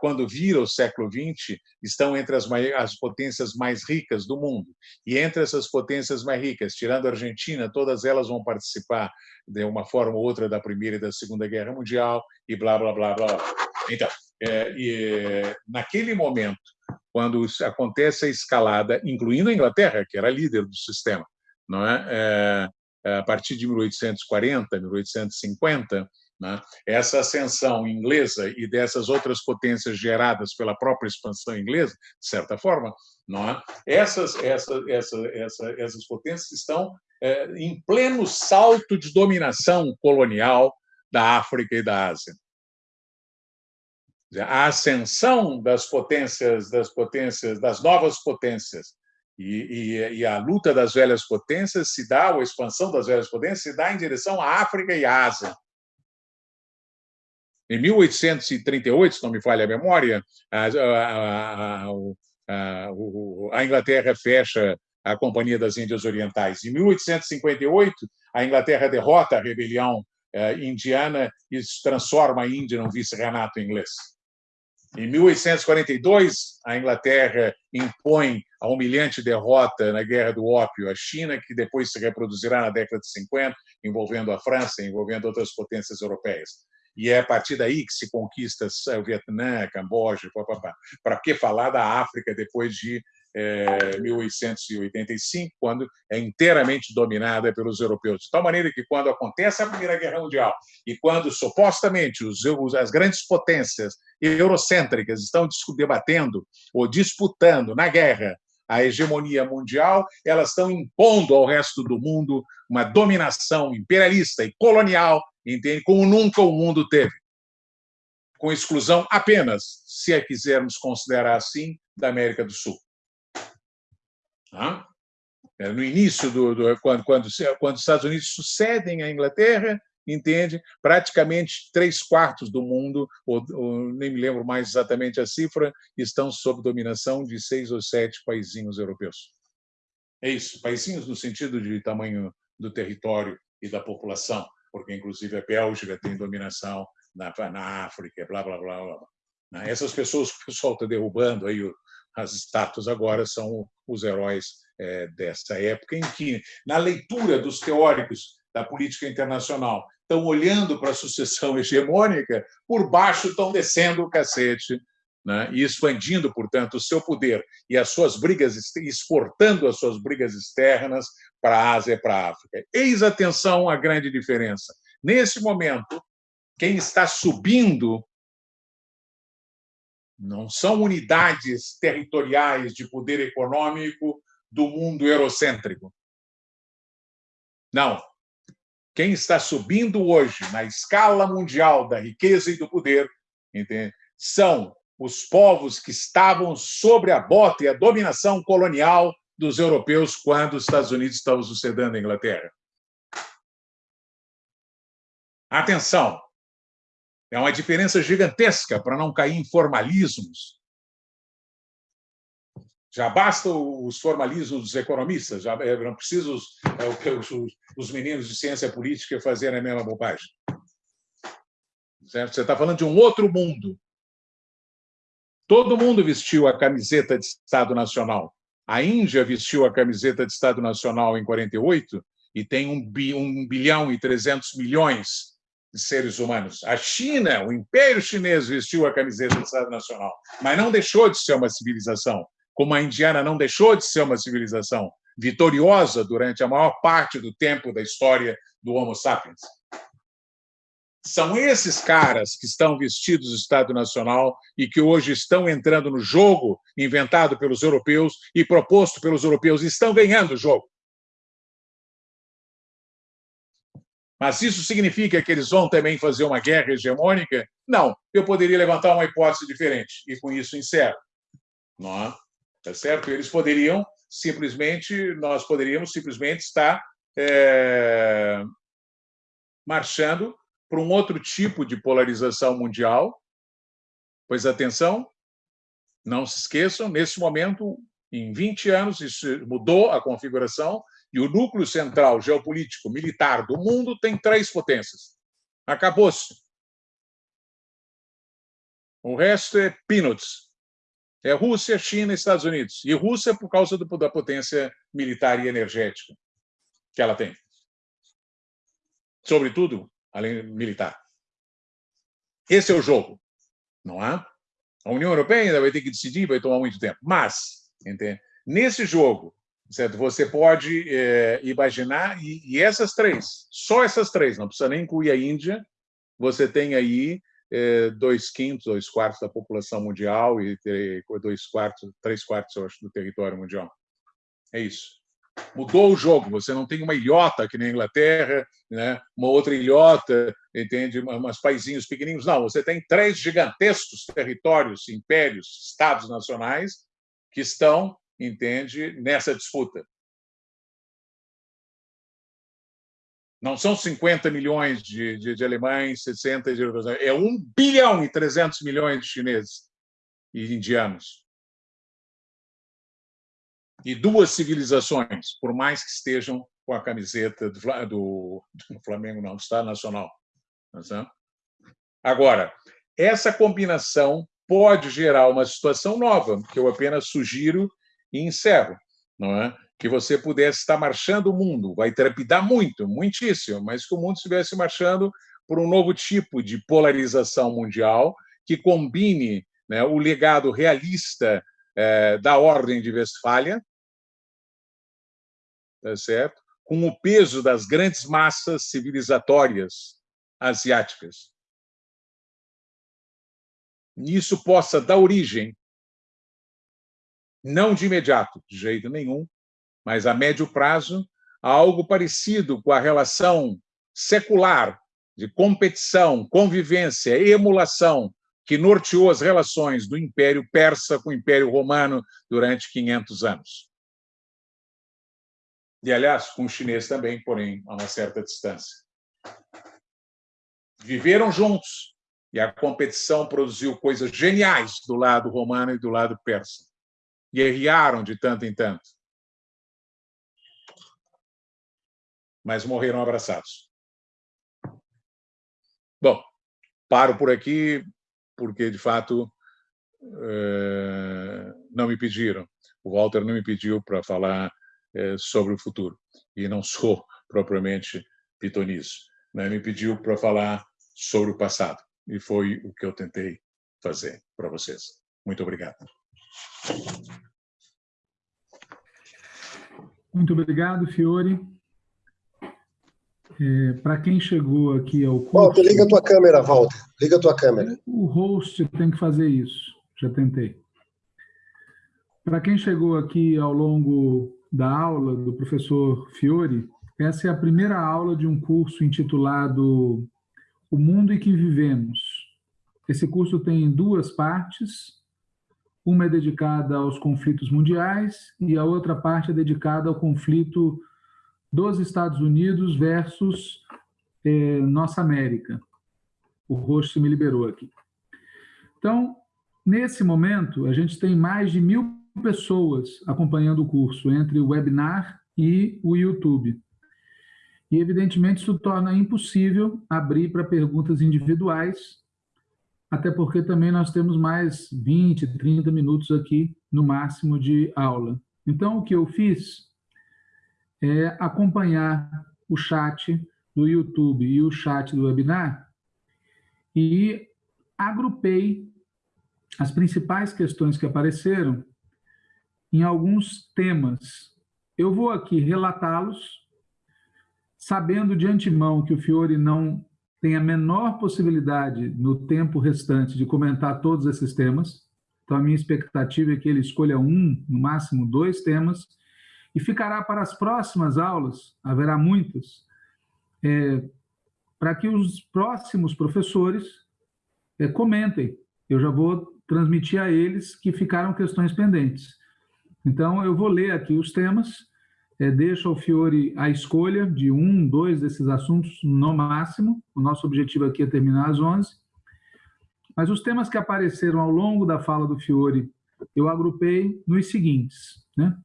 quando vira o século XX, estão entre as, as potências mais ricas do mundo. E entre essas potências mais ricas, tirando a Argentina, todas elas vão participar de uma forma ou outra da Primeira e da Segunda Guerra Mundial e blá, blá, blá, blá. Então, é, naquele momento, quando acontece a escalada, incluindo a Inglaterra, que era líder do sistema, não é? é, é a partir de 1840, 1850, né? essa ascensão inglesa e dessas outras potências geradas pela própria expansão inglesa, de certa forma, não é? essas, essas, essas, essas, essas potências estão é, em pleno salto de dominação colonial da África e da Ásia a ascensão das potências, das potências, das novas potências e, e, e, a luta das velhas potências se dá, ou a expansão das velhas potências se dá em direção à África e à Ásia. Em 1838, se não me falha a memória, a, a, a, a Inglaterra fecha a Companhia das Índias Orientais. Em 1858, a Inglaterra derrota a rebelião eh, indiana e transforma a Índia num vice-renato inglês. Em 1842, a Inglaterra impõe a humilhante derrota na Guerra do Ópio à China, que depois se reproduzirá na década de 50, envolvendo a França, envolvendo outras potências europeias. E é a partir daí que se conquista o Vietnã, Camboja, para que falar da África depois de 1885, é, quando é inteiramente dominada pelos europeus. De tal maneira que, quando acontece a Primeira Guerra Mundial e quando supostamente os, as grandes potências eurocêntricas estão debatendo ou disputando na guerra a hegemonia mundial, elas estão impondo ao resto do mundo uma dominação imperialista e colonial, entende? como nunca o mundo teve. Com exclusão apenas, se a quisermos considerar assim, da América do Sul. É, no início do, do quando, quando, quando os Estados Unidos sucedem à Inglaterra, entende? Praticamente três quartos do mundo, ou, ou, nem me lembro mais exatamente a cifra, estão sob dominação de seis ou sete paizinhos europeus. É isso, paizinhos no sentido de tamanho do território e da população, porque inclusive a Bélgica tem dominação na, na África, blá blá blá blá. Essas pessoas que o pessoal está derrubando aí as estátuas agora são os heróis é, dessa época, em que, na leitura dos teóricos da política internacional, estão olhando para a sucessão hegemônica, por baixo estão descendo o cacete né? e expandindo, portanto, o seu poder e as suas brigas, exportando as suas brigas externas para a Ásia e para a África. Eis atenção a grande diferença. Nesse momento, quem está subindo não são unidades territoriais de poder econômico do mundo eurocêntrico. Não. Quem está subindo hoje na escala mundial da riqueza e do poder entende? são os povos que estavam sobre a bota e a dominação colonial dos europeus quando os Estados Unidos estavam sucedendo a Inglaterra. Atenção! É uma diferença gigantesca para não cair em formalismos. Já basta os formalismos dos economistas, já é, não precisa os, é, os, os meninos de ciência política fazerem a mesma bobagem. Certo? Você está falando de um outro mundo. Todo mundo vestiu a camiseta de Estado Nacional. A Índia vestiu a camiseta de Estado Nacional em 48 e tem um, bilhão e 300 milhões seres humanos. A China, o Império Chinês, vestiu a camiseta do Estado Nacional, mas não deixou de ser uma civilização, como a indiana não deixou de ser uma civilização vitoriosa durante a maior parte do tempo da história do Homo sapiens. São esses caras que estão vestidos do Estado Nacional e que hoje estão entrando no jogo inventado pelos europeus e proposto pelos europeus, e estão ganhando o jogo. Mas isso significa que eles vão também fazer uma guerra hegemônica? Não. Eu poderia levantar uma hipótese diferente e com isso encerro. Não, é? tá certo? Eles poderiam simplesmente, nós poderíamos simplesmente estar é, marchando para um outro tipo de polarização mundial. Pois atenção, não se esqueçam, nesse momento Em 20 anos, isso mudou a configuração e o núcleo central geopolítico militar do mundo tem três potências. Acabou-se. O resto é peanuts. É Rússia, China e Estados Unidos. E Rússia por causa do, da potência militar e energética que ela tem. Sobretudo, além militar. Esse é o jogo, não é? A União Europeia ainda vai ter que decidir, vai tomar muito tempo. Mas, entende? nesse jogo, certo? você pode é, imaginar, e, e, essas três, só essas três, não precisa nem incluir a Índia, você tem aí é, dois quintos, dois quartos da população mundial e dois quartos, três quartos, eu acho, do território mundial. É isso mudou o jogo. Você não tem uma ilhota que nem a Inglaterra, né? uma outra ilhota, entende? Umas paizinhos pequeninos. Não, você tem três gigantescos territórios, impérios, estados nacionais que estão, entende, nessa disputa. Não são 50 milhões de, de, de alemães, 60 de é 1 bilhão e 300 milhões de chineses e indianos e duas civilizações, por mais que estejam com a camiseta do, do, do Flamengo, não, do Estado Nacional. Agora, essa combinação pode gerar uma situação nova, que eu apenas sugiro e encerro, não é? Que você pudesse estar marchando o mundo, vai trepidar muito, muitíssimo, mas que o mundo estivesse marchando por um novo tipo de polarização mundial que combine né, o legado realista é, da Ordem de Westfália, tá certo? com o peso das grandes massas civilizatórias asiáticas. Isso possa dar origem, não de imediato, de jeito nenhum, mas a médio prazo, a algo parecido com a relação secular de competição, convivência, emulação que norteou as relações do Império Persa com o Império Romano durante 500 anos. E, aliás, com o chinês também, porém, a uma certa distância. Viveram juntos e a competição produziu coisas geniais do lado romano e do lado persa. Guerrearam de tanto em tanto. Mas morreram abraçados. Bom, paro por aqui porque, de fato, eh, não me pediram. O Walter não me pediu para falar eh, sobre o futuro. E não sou propriamente pitonizo. Né? Me pediu para falar sobre o passado. E foi o que eu tentei fazer para vocês. Muito obrigado. Muito obrigado, Fiore. É, Para quem chegou aqui ao curso... Walter, liga a tua câmera, Walter. Liga a tua câmera. O host tem que fazer isso. Já tentei. Para quem chegou aqui ao longo da aula do professor Fiore, essa é a primeira aula de um curso intitulado O Mundo em que Vivemos. Esse curso tem duas partes. Uma é dedicada aos conflitos mundiais e a outra parte é dedicada ao conflito dos Estados Unidos versus é, nossa América. O rosto me liberou aqui. Então, nesse momento, a gente tem mais de mil pessoas acompanhando o curso, entre o webinar e o YouTube. E, evidentemente, isso torna impossível abrir para perguntas individuais, até porque também nós temos mais 20, 30 minutos aqui, no máximo, de aula. Então, o que eu fiz é acompanhar o chat do YouTube e o chat do webinar e agrupei as principais questões que apareceram em alguns temas. Eu vou aqui relatá-los, sabendo de antemão que o Fiore não tem a menor possibilidade no tempo restante de comentar todos esses temas. Então, a minha expectativa é que ele escolha um, no máximo dois temas, e ficará para as próximas aulas, haverá muitas, é, para que os próximos professores é, comentem. Eu já vou transmitir a eles que ficaram questões pendentes. Então, eu vou ler aqui os temas, é, deixo ao Fiore a escolha de um, dois desses assuntos no máximo. O nosso objetivo aqui é terminar às 11. Mas os temas que apareceram ao longo da fala do Fiore eu agrupei nos seguintes. Né?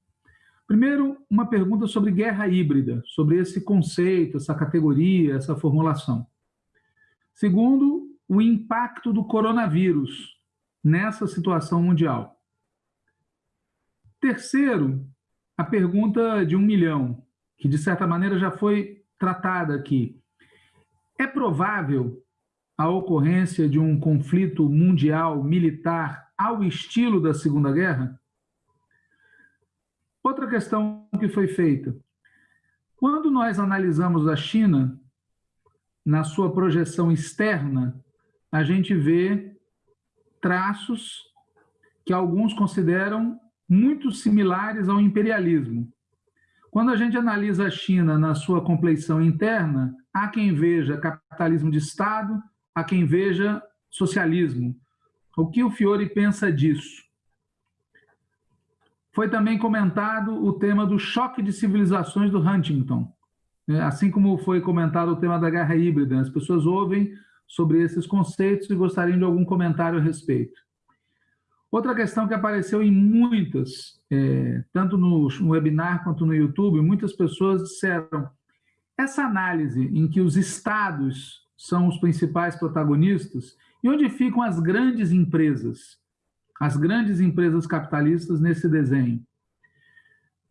Primeiro, uma pergunta sobre guerra híbrida, sobre esse conceito, essa categoria, essa formulação. Segundo, o impacto do coronavírus nessa situação mundial. Terceiro, a pergunta de um milhão, que de certa maneira já foi tratada aqui. É provável a ocorrência de um conflito mundial militar ao estilo da Segunda Guerra? Outra questão que foi feita. Quando nós analisamos a China, na sua projeção externa, a gente vê traços que alguns consideram muito similares ao imperialismo. Quando a gente analisa a China na sua compleição interna, há quem veja capitalismo de Estado, há quem veja socialismo. O que o Fiore pensa disso? Foi também comentado o tema do choque de civilizações do Huntington, né? assim como foi comentado o tema da guerra híbrida. As pessoas ouvem sobre esses conceitos e gostariam de algum comentário a respeito. Outra questão que apareceu em muitas, é, tanto no, no webinar quanto no YouTube, muitas pessoas disseram essa análise em que os estados são os principais protagonistas e onde ficam as grandes empresas, as grandes empresas capitalistas nesse desenho.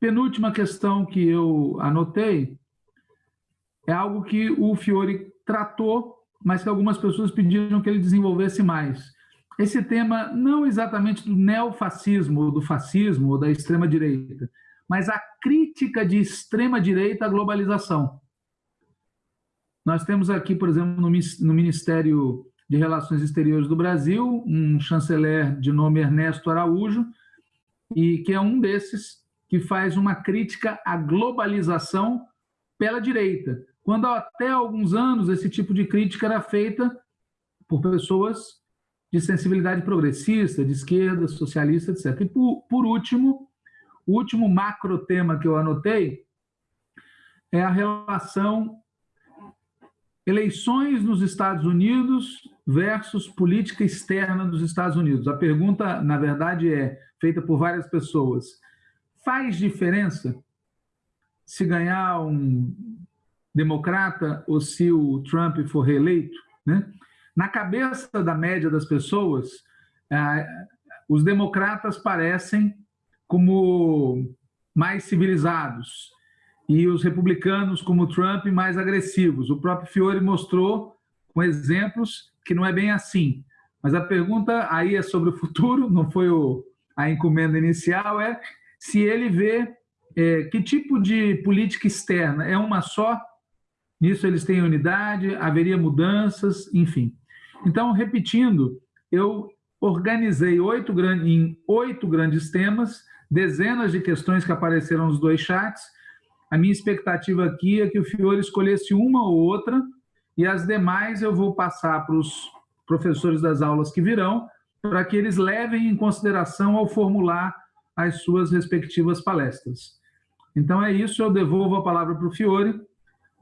Penúltima questão que eu anotei é algo que o Fiore tratou, mas que algumas pessoas pediram que ele desenvolvesse mais esse tema não exatamente do neofascismo, do fascismo ou da extrema-direita, mas a crítica de extrema-direita à globalização. Nós temos aqui, por exemplo, no Ministério de Relações Exteriores do Brasil, um chanceler de nome Ernesto Araújo, e que é um desses que faz uma crítica à globalização pela direita, quando até alguns anos esse tipo de crítica era feita por pessoas de sensibilidade progressista, de esquerda, socialista, etc. E, por, por último, o último macro tema que eu anotei é a relação eleições nos Estados Unidos versus política externa dos Estados Unidos. A pergunta, na verdade, é feita por várias pessoas. Faz diferença se ganhar um democrata ou se o Trump for reeleito? Né? Na cabeça da média das pessoas, é, os democratas parecem como mais civilizados e os republicanos, como Trump, mais agressivos. O próprio Fiore mostrou com exemplos que não é bem assim. Mas a pergunta aí é sobre o futuro, não foi o, a encomenda inicial, é se ele vê é, que tipo de política externa é uma só, nisso eles têm unidade, haveria mudanças, enfim. Então, repetindo, eu organizei oito, em oito grandes temas, dezenas de questões que apareceram nos dois chats. A minha expectativa aqui é que o Fiore escolhesse uma ou outra, e as demais eu vou passar para os professores das aulas que virão, para que eles levem em consideração ao formular as suas respectivas palestras. Então é isso, eu devolvo a palavra para o Fiore,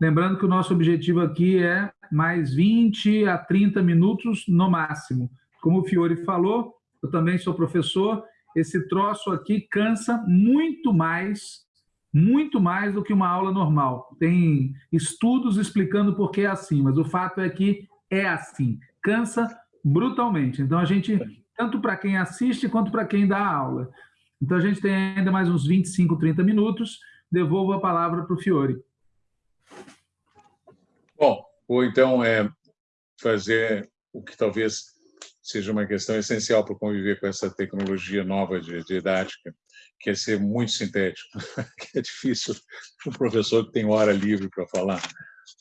lembrando que o nosso objetivo aqui é mais 20 a 30 minutos no máximo. Como o Fiore falou, eu também sou professor, esse troço aqui cansa muito mais, muito mais do que uma aula normal. Tem estudos explicando por que é assim, mas o fato é que é assim, cansa brutalmente. Então a gente, tanto para quem assiste quanto para quem dá aula. Então a gente tem ainda mais uns 25, 30 minutos. Devolvo a palavra para o Fiore. Bom, ou então é fazer o que talvez seja uma questão essencial para conviver com essa tecnologia nova de, didática, que é ser muito sintético, que é difícil para um professor que tem hora livre para falar.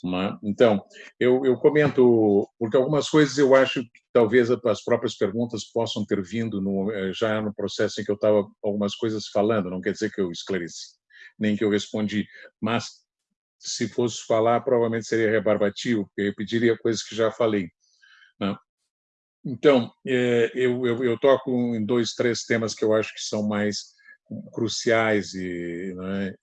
Né? Então, eu, eu comento, porque algumas coisas eu acho que talvez as próprias perguntas possam ter vindo no, eh, já no processo em que eu estava algumas coisas falando, não quer dizer que eu esclareci, nem que eu respondi, mas se fosse falar, provavelmente seria rebarbativo, porque eu repetiria coisas que já falei. Né? Então, é, eu, eu, eu, toco em dois, três temas que eu acho que são mais cruciais e, né,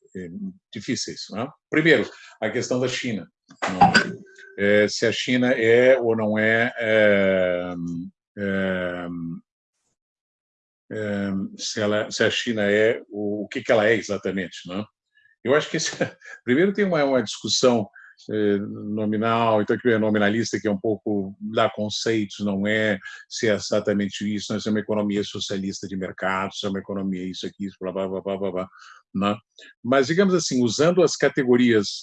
difíceis. Né? Primeiro, a questão da China. Né? É, se a China é ou não é, é, é é, se, ela, se a China é o, o que, que ela é exatamente. Não? Eu acho que esse, primeiro tem uma, uma discussão é, nominal, então que é nominalista, que é um pouco dá conceitos, não é se é exatamente isso, não é, se é uma economia socialista de mercado, se é uma economia isso aqui, isso, blá, blá, blá, blá, blá, blá né? Mas, digamos assim, usando as categorias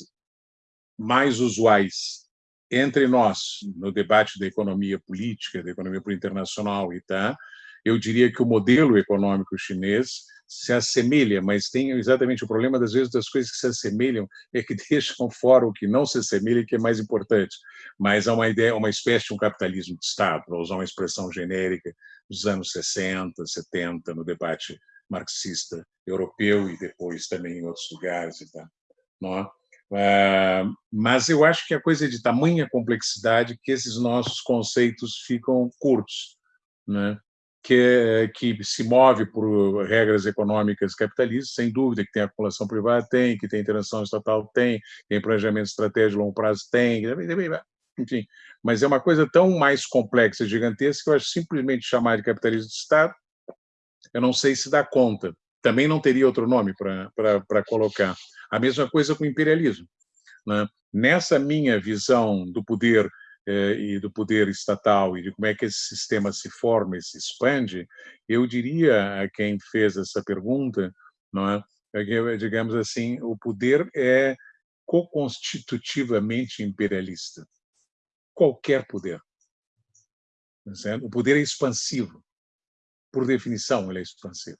mais usuais entre nós no debate da economia política, da economia internacional e tá, eu diria que o modelo econômico chinês se assemelha, mas tem exatamente o problema das vezes das coisas que se assemelham é que deixam fora o que não se assemelha, que é mais importante. Mas há uma ideia, uma espécie de um capitalismo de Estado, para usar uma expressão genérica dos anos 60, 70, no debate marxista europeu e depois também em outros lugares e tal. Não é? Ah, mas eu acho que a coisa é de tamanha complexidade que esses nossos conceitos ficam curtos. Né? Que, que se move por regras econômicas capitalistas, sem dúvida que tem acumulação privada, tem, que tem interação estatal, tem, tem planejamento estratégico de longo prazo, tem, enfim. Mas é uma coisa tão mais complexa, gigantesca, que eu acho simplesmente chamar de capitalismo de Estado, eu não sei se dá conta. Também não teria outro nome para colocar. A mesma coisa com o imperialismo. Né? Nessa minha visão do poder e do poder estatal e de como é que esse sistema se forma e se expande, eu diria a quem fez essa pergunta, não é? é digamos assim, o poder é co-constitutivamente imperialista. Qualquer poder. Tá o poder é expansivo. Por definição, ele é expansivo.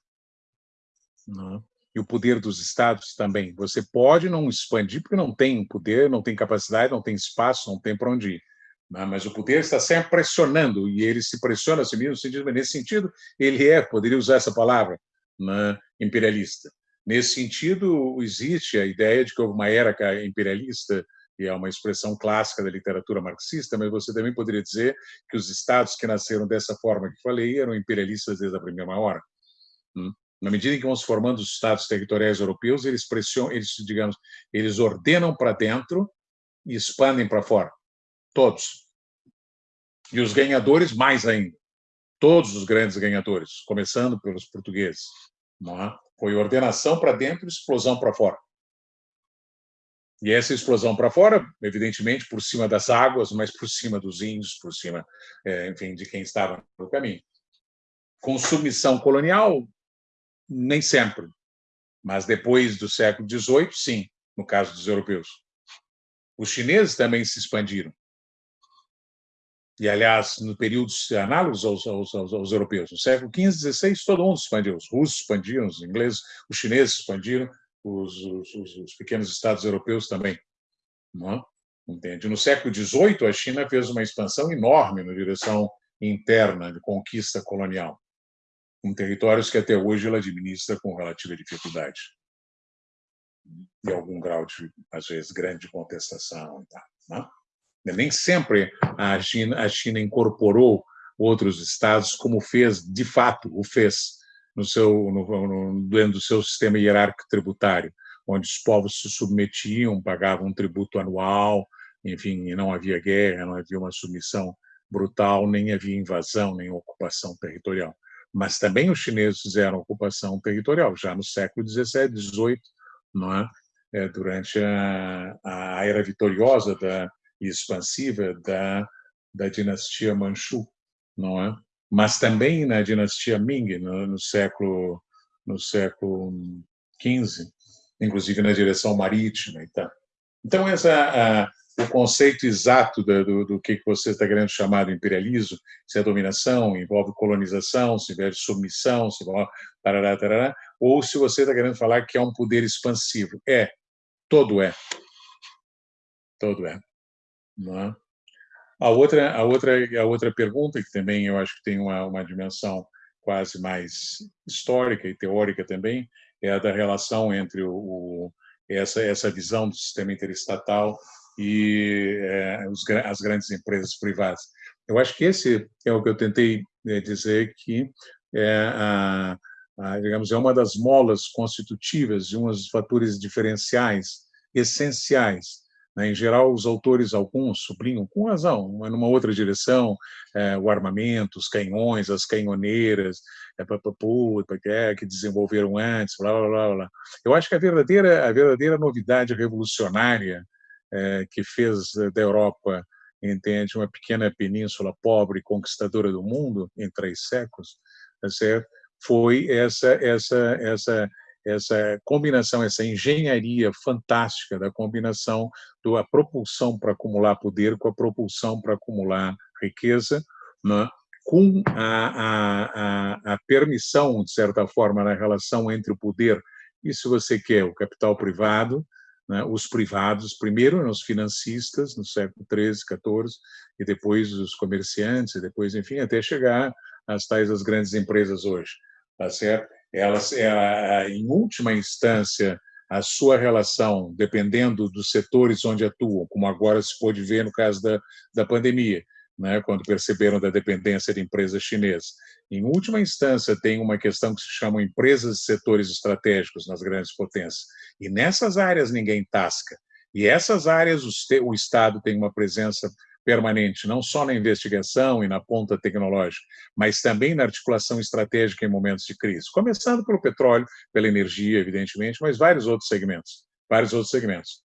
Não é? E o poder dos estados também. Você pode não expandir porque não tem poder, não tem capacidade, não tem espaço, não tem para onde ir? Mas o poder está sempre pressionando, e ele se pressiona a si mesmo, nesse sentido, ele é, poderia usar essa palavra, né, imperialista. Nesse sentido, existe a ideia de que houve uma era imperialista, e é uma expressão clássica da literatura marxista, mas você também poderia dizer que os estados que nasceram dessa forma que falei eram imperialistas desde a primeira hora. Hum? Na medida em que vão se formando os estados territoriais europeus, eles pressionam, eles, digamos, eles ordenam para dentro e expandem para fora. Todos. E os ganhadores, mais ainda. Todos os grandes ganhadores, começando pelos portugueses. É? Foi ordenação para dentro e explosão para fora. E essa explosão para fora, evidentemente, por cima das águas, mas por cima dos índios, por cima, é, enfim, de quem estava no caminho. Com submissão colonial, nem sempre. Mas depois do século XVIII, sim, no caso dos europeus. Os chineses também se expandiram e, aliás, no períodos análogos aos, aos, aos, aos europeus. No século XV, XVI, todo mundo expandiu. Os russos expandiram, os ingleses, os chineses expandiram, os, os, os pequenos estados europeus também. É? Entende? No século XVIII, a China fez uma expansão enorme na direção interna de conquista colonial, com territórios que até hoje ela administra com relativa dificuldade e algum grau de, às vezes, grande contestação. E tal, não? É? Nem sempre a China, a China incorporou outros estados, como fez, de fato, o fez no seu, no, no, dentro do seu sistema hierárquico tributário, onde os povos se submetiam, pagavam um tributo anual, enfim, não havia guerra, não havia uma submissão brutal, nem havia invasão, nem ocupação territorial. Mas também os chineses fizeram ocupação territorial, já no século XVII, XVIII, não é? é durante a, a era vitoriosa da, e expansiva da, da dinastia Manchu, não é? Mas também na dinastia Ming, no, no século no século XV, inclusive na direção marítima. Então essa a, o conceito exato do, do, do, que você está querendo chamar de imperialismo, se é dominação, envolve colonização, se envolve submissão, se envolve tarará, tarará, ou se você está querendo falar que é um poder expansivo. É, todo é. Todo é. Não é? A outra, a outra, a outra pergunta que também eu acho que tem uma, uma dimensão quase mais histórica e teórica também é a da relação entre o, o essa essa visão do sistema interestatal e é, os, as grandes empresas privadas. Eu acho que esse é o que eu tentei né, dizer que é a, a, digamos é uma das molas constitutivas de um dos fatores diferenciais essenciais né? Em geral, os autores, alguns, sublinham, com razão, numa outra direção, é, o armamento, os canhões, as canhoneiras, é, que desenvolveram antes, blá, blá, blá, blá. Eu acho que a verdadeira, a verdadeira novidade revolucionária é, que fez da Europa, entende, uma pequena península pobre conquistadora do mundo em três séculos, tá certo? foi essa, essa, essa, essa combinação, essa engenharia fantástica da combinação da propulsão para acumular poder com a propulsão para acumular riqueza, né? com a, a, a, permissão, de certa forma, na relação entre o poder e, se você quer, o capital privado, né? os privados, primeiro os financistas, no século XIII, XIV, e depois os comerciantes, e depois, enfim, até chegar às tais as grandes empresas hoje tá certo? Elas, é, em última instância, a sua relação, dependendo dos setores onde atuam, como agora se pôde ver no caso da, da pandemia, né, quando perceberam da dependência de empresas chinesas. Em última instância, tem uma questão que se chama empresas de setores estratégicos nas grandes potências. E nessas áreas ninguém tasca. E essas áreas o Estado tem uma presença permanente, não só na investigação e na ponta tecnológica, mas também na articulação estratégica em momentos de crise, começando pelo petróleo, pela energia, evidentemente, mas vários outros segmentos, vários outros segmentos.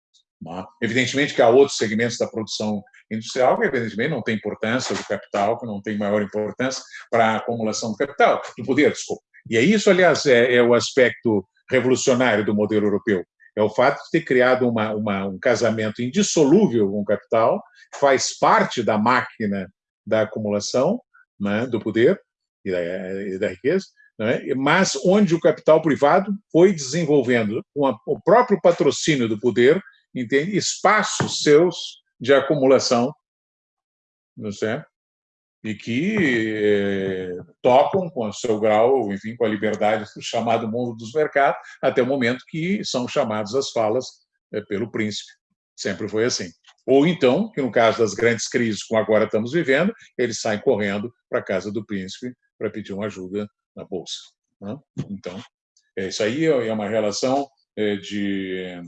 É? Evidentemente que há outros segmentos da produção industrial que, evidentemente, não tem importância do capital, que não tem maior importância para a acumulação do capital, do poder, desculpa. E é isso, aliás, é, é o aspecto revolucionário do modelo europeu é o fato de ter criado uma, uma, um casamento indissolúvel com o capital, faz parte da máquina da acumulação né, do poder e da, e da riqueza, né, mas onde o capital privado foi desenvolvendo com a, o próprio patrocínio do poder entende, espaços seus de acumulação, não sei, e que eh, tocam com o seu grau, enfim, com a liberdade do chamado mundo dos mercados, até o momento que são chamados às falas eh, pelo príncipe. Sempre foi assim. Ou então, que no caso das grandes crises como agora estamos vivendo, eles saem correndo para a casa do príncipe para pedir uma ajuda na bolsa. Né? Então, é, isso aí é uma relação eh, de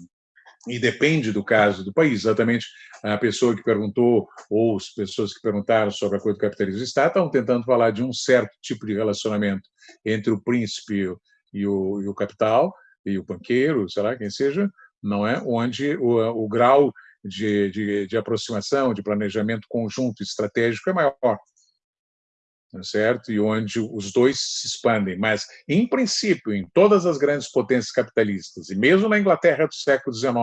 e depende do caso do país. Exatamente a pessoa que perguntou, ou as pessoas que perguntaram sobre a coisa do capitalismo do Estado, estão tentando falar de um certo tipo de relacionamento entre o príncipe e o, e o capital, e o banqueiro, sei lá, quem seja, não é? Onde o, o grau de, de, de aproximação, de planejamento conjunto estratégico é maior. Tá certo? E onde os dois se expandem. Mas, em princípio, em todas as grandes potências capitalistas, e mesmo na Inglaterra do século XIX,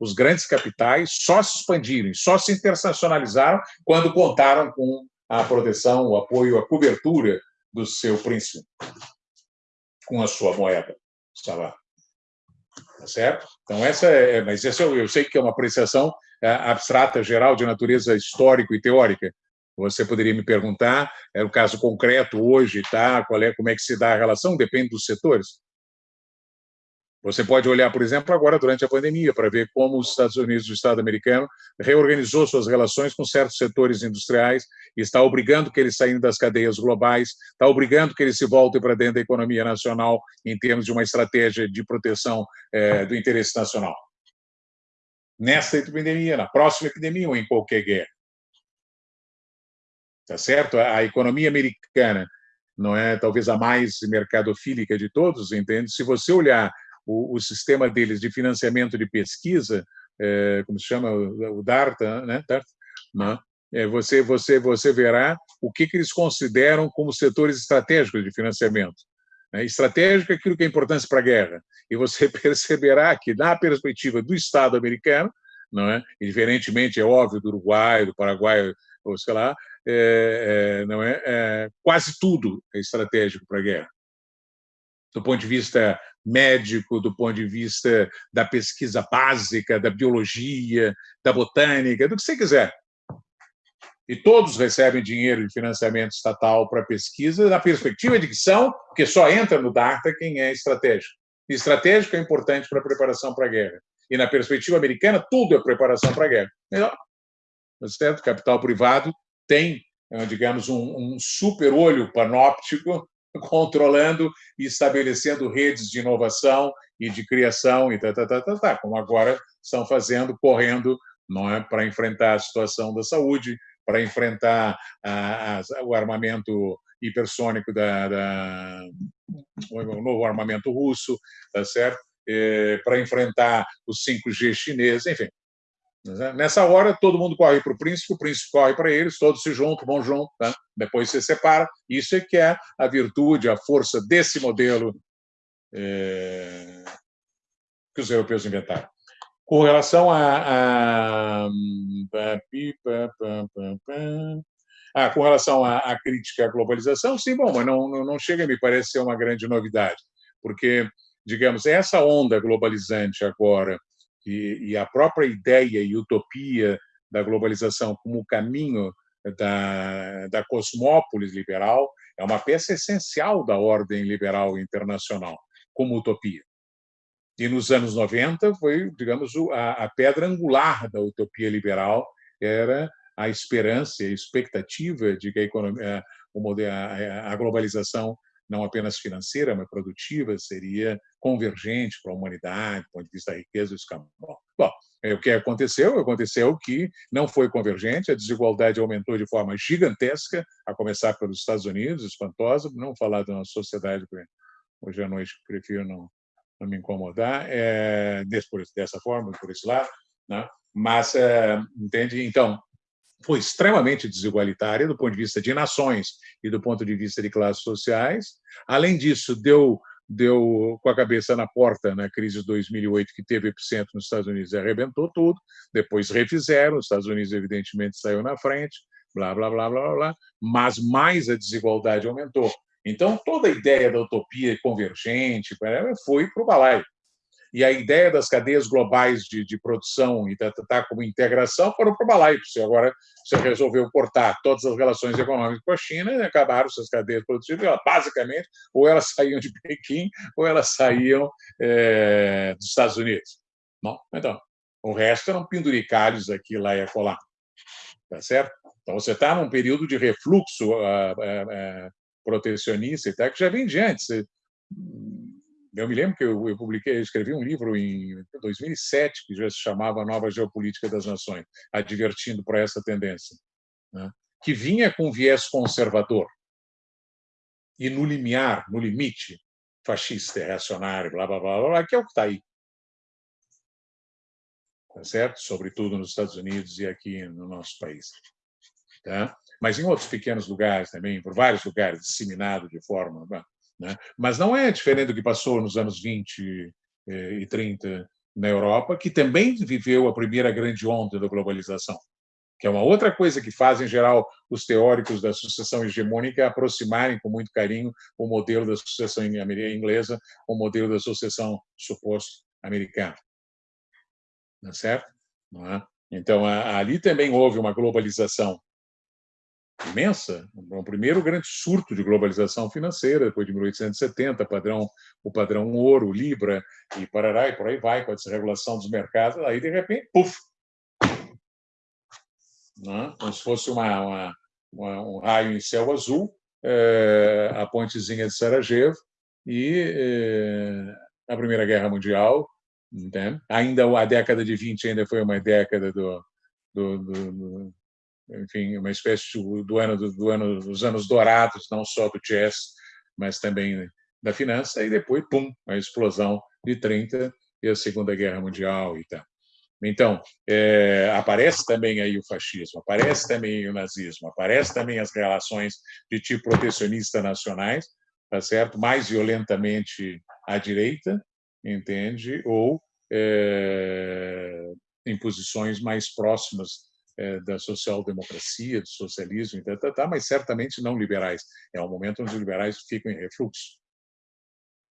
os grandes capitais só se expandiram, só se internacionalizaram quando contaram com a proteção, o apoio, a cobertura do seu príncipe, com a sua moeda, lá. Tá certo? Então, essa é. Mas essa eu, eu sei que é uma apreciação é, abstrata, geral, de natureza histórico e teórica, você poderia me perguntar, é o caso concreto hoje, tá? Qual é, como é que se dá a relação? Depende dos setores. Você pode olhar, por exemplo, agora durante a pandemia, para ver como os Estados Unidos, o Estado americano, reorganizou suas relações com certos setores industriais está obrigando que eles saiam das cadeias globais, está obrigando que eles se voltem para dentro da economia nacional em termos de uma estratégia de proteção é, do interesse nacional. Nesta epidemia, na próxima epidemia ou em qualquer guerra tá certo? A economia americana não é talvez a mais mercadofílica de todos, entende? Se você olhar o, o sistema deles de financiamento de pesquisa, é, como se chama o DARTA, né? DARTA, não, é, você você você verá o que, que eles consideram como setores estratégicos de financiamento. Né? Estratégico é aquilo que é importante para a guerra. E você perceberá que, na perspectiva do Estado americano, não é? diferentemente, é óbvio, do Uruguai, do Paraguai, ou sei lá, é, é, não é, é, quase tudo é estratégico para a guerra. Do ponto de vista médico, do ponto de vista da pesquisa básica, da biologia, da botânica, do que você quiser. E todos recebem dinheiro de financiamento estatal para pesquisa, na perspectiva de que são, porque só entra no DARTA quem é estratégico. E estratégico é importante para a preparação para a guerra. E na perspectiva americana, tudo é preparação para a guerra. Tá certo? Capital privado tem, eh, digamos, um, um super olho panóptico controlando e estabelecendo redes de inovação e de criação e tá, tá, tá, tá, tá, como agora estão fazendo, correndo não é, para enfrentar a situação da saúde, para enfrentar a, a, o armamento hipersônico da, da o novo armamento russo, tá certo? É, para enfrentar os 5G chineses, enfim. Né? Nessa hora, todo mundo corre para o príncipe, o príncipe corre para eles, todos se juntam, vão junto, tá? depois se separa. Isso é que é a virtude, a força desse modelo é, que os europeus inventaram. Com relação a, a, ah, com relação à, crítica à globalização, sim, bom, mas não, não chega, me parece ser uma grande novidade, porque, digamos, essa onda globalizante agora e, e a própria ideia e utopia da globalização como caminho da, da cosmópolis liberal é uma peça essencial da ordem liberal internacional, como utopia. E nos anos 90 foi, digamos, a, a pedra angular da utopia liberal era a esperança, a expectativa de que a, economia, a, a globalização não apenas financeira, mas produtiva, seria convergente para a humanidade, do ponto de vista da riqueza e escamão. Bom, é, o que aconteceu? Aconteceu que não foi convergente, a desigualdade aumentou de forma gigantesca, a começar pelos Estados Unidos, espantosa, não falar de uma sociedade, hoje à noite prefiro não, não me incomodar, é, dessa forma, por esse lado, né? mas, é, entende? Então, foi extremamente desigualitária do ponto de vista de nações e do ponto de vista de classes sociais. Além disso, deu deu com a cabeça na porta na crise de 2008, que teve epicentro nos Estados Unidos e arrebentou tudo. Depois refizeram, os Estados Unidos, evidentemente, saiu na frente, blá, blá, blá, blá, blá, mas mais a desigualdade aumentou. Então, toda a ideia da utopia convergente foi para o balaio e a ideia das cadeias globais de, de produção e tratar como integração foram para o balaio. Agora você resolveu cortar todas as relações econômicas com a China e acabaram essas cadeias produtivas. Basicamente, ou elas saíam de Pequim ou elas saíam é, dos Estados Unidos. Não? Então, o resto eram penduricalhos aqui, lá e acolá. Tá certo? Então, você está num período de refluxo uh, uh, uh, protecionista e tal, que já vem de antes. Eu me lembro que eu, eu publiquei, eu escrevi um livro em 2007 que já se chamava Nova Geopolítica das Nações, advertindo para essa tendência, né? que vinha com viés conservador e no limiar, no limite, fascista, reacionário, blá, blá, blá, blá, que é o que está aí. Tá certo? Sobretudo nos Estados Unidos e aqui no nosso país. Tá? Mas em outros pequenos lugares também, por vários lugares, disseminado de forma né? Mas não é diferente do que passou nos anos 20 eh, e 30 na Europa, que também viveu a primeira grande onda da globalização, que é uma outra coisa que faz, em geral, os teóricos da sucessão hegemônica aproximarem com muito carinho o modelo da sucessão inglesa o modelo da sucessão suposto americana. Não é certo? Não é? Então, ali também houve uma globalização imensa, o primeiro grande surto de globalização financeira, depois de 1870, padrão, o padrão ouro, libra, e parará, e por aí vai, com a desregulação dos mercados, aí, de repente, puf! Né? Como se fosse uma, uma, uma, um raio em céu azul, é, a pontezinha de Sarajevo, e é, a Primeira Guerra Mundial, entende? ainda a década de 20 ainda foi uma década do, do, do, enfim, uma espécie do ano, do ano dos anos dourados, não só do jazz, mas também da finança, e depois, pum, a explosão de 30 e a Segunda Guerra Mundial e tal. Então, é, aparece também aí o fascismo, aparece também o nazismo, aparece também as relações de tipo protecionista nacionais, tá certo? Mais violentamente à direita, entende? Ou é, em posições mais próximas da social-democracia, do socialismo, mas certamente não liberais. É um momento onde os liberais ficam em refluxo,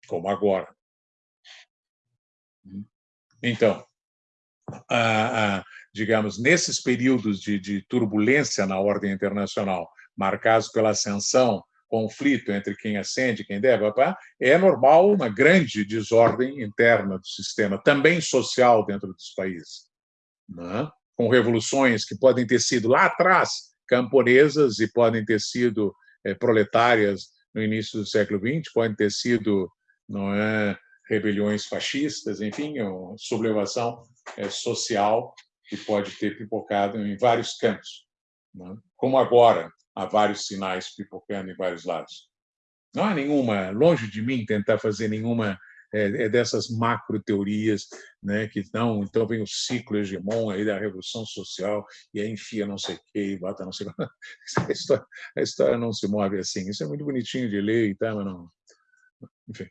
como agora. Então, a, a, digamos, nesses períodos de, turbulência na ordem internacional, marcados pela ascensão conflito entre quem acende e quem deve, é normal uma grande desordem interna do sistema, também social dentro dos países. Não? É? Com revoluções que podem ter sido lá atrás camponesas e podem ter sido é, proletárias no início do século XX, podem ter sido não é, rebeliões fascistas, enfim, uma sublevação é, social que pode ter pipocado em vários campos. Né? Como agora, há vários sinais pipocando em vários lados. Não há nenhuma, longe de mim tentar fazer nenhuma é, é dessas macro teorias, né, que não, então vem o ciclo hegemon aí da revolução social e aí enfia não sei o quê, e bota não sei o a história, a história não se move assim. Isso é muito bonitinho de ler e mas não, enfim.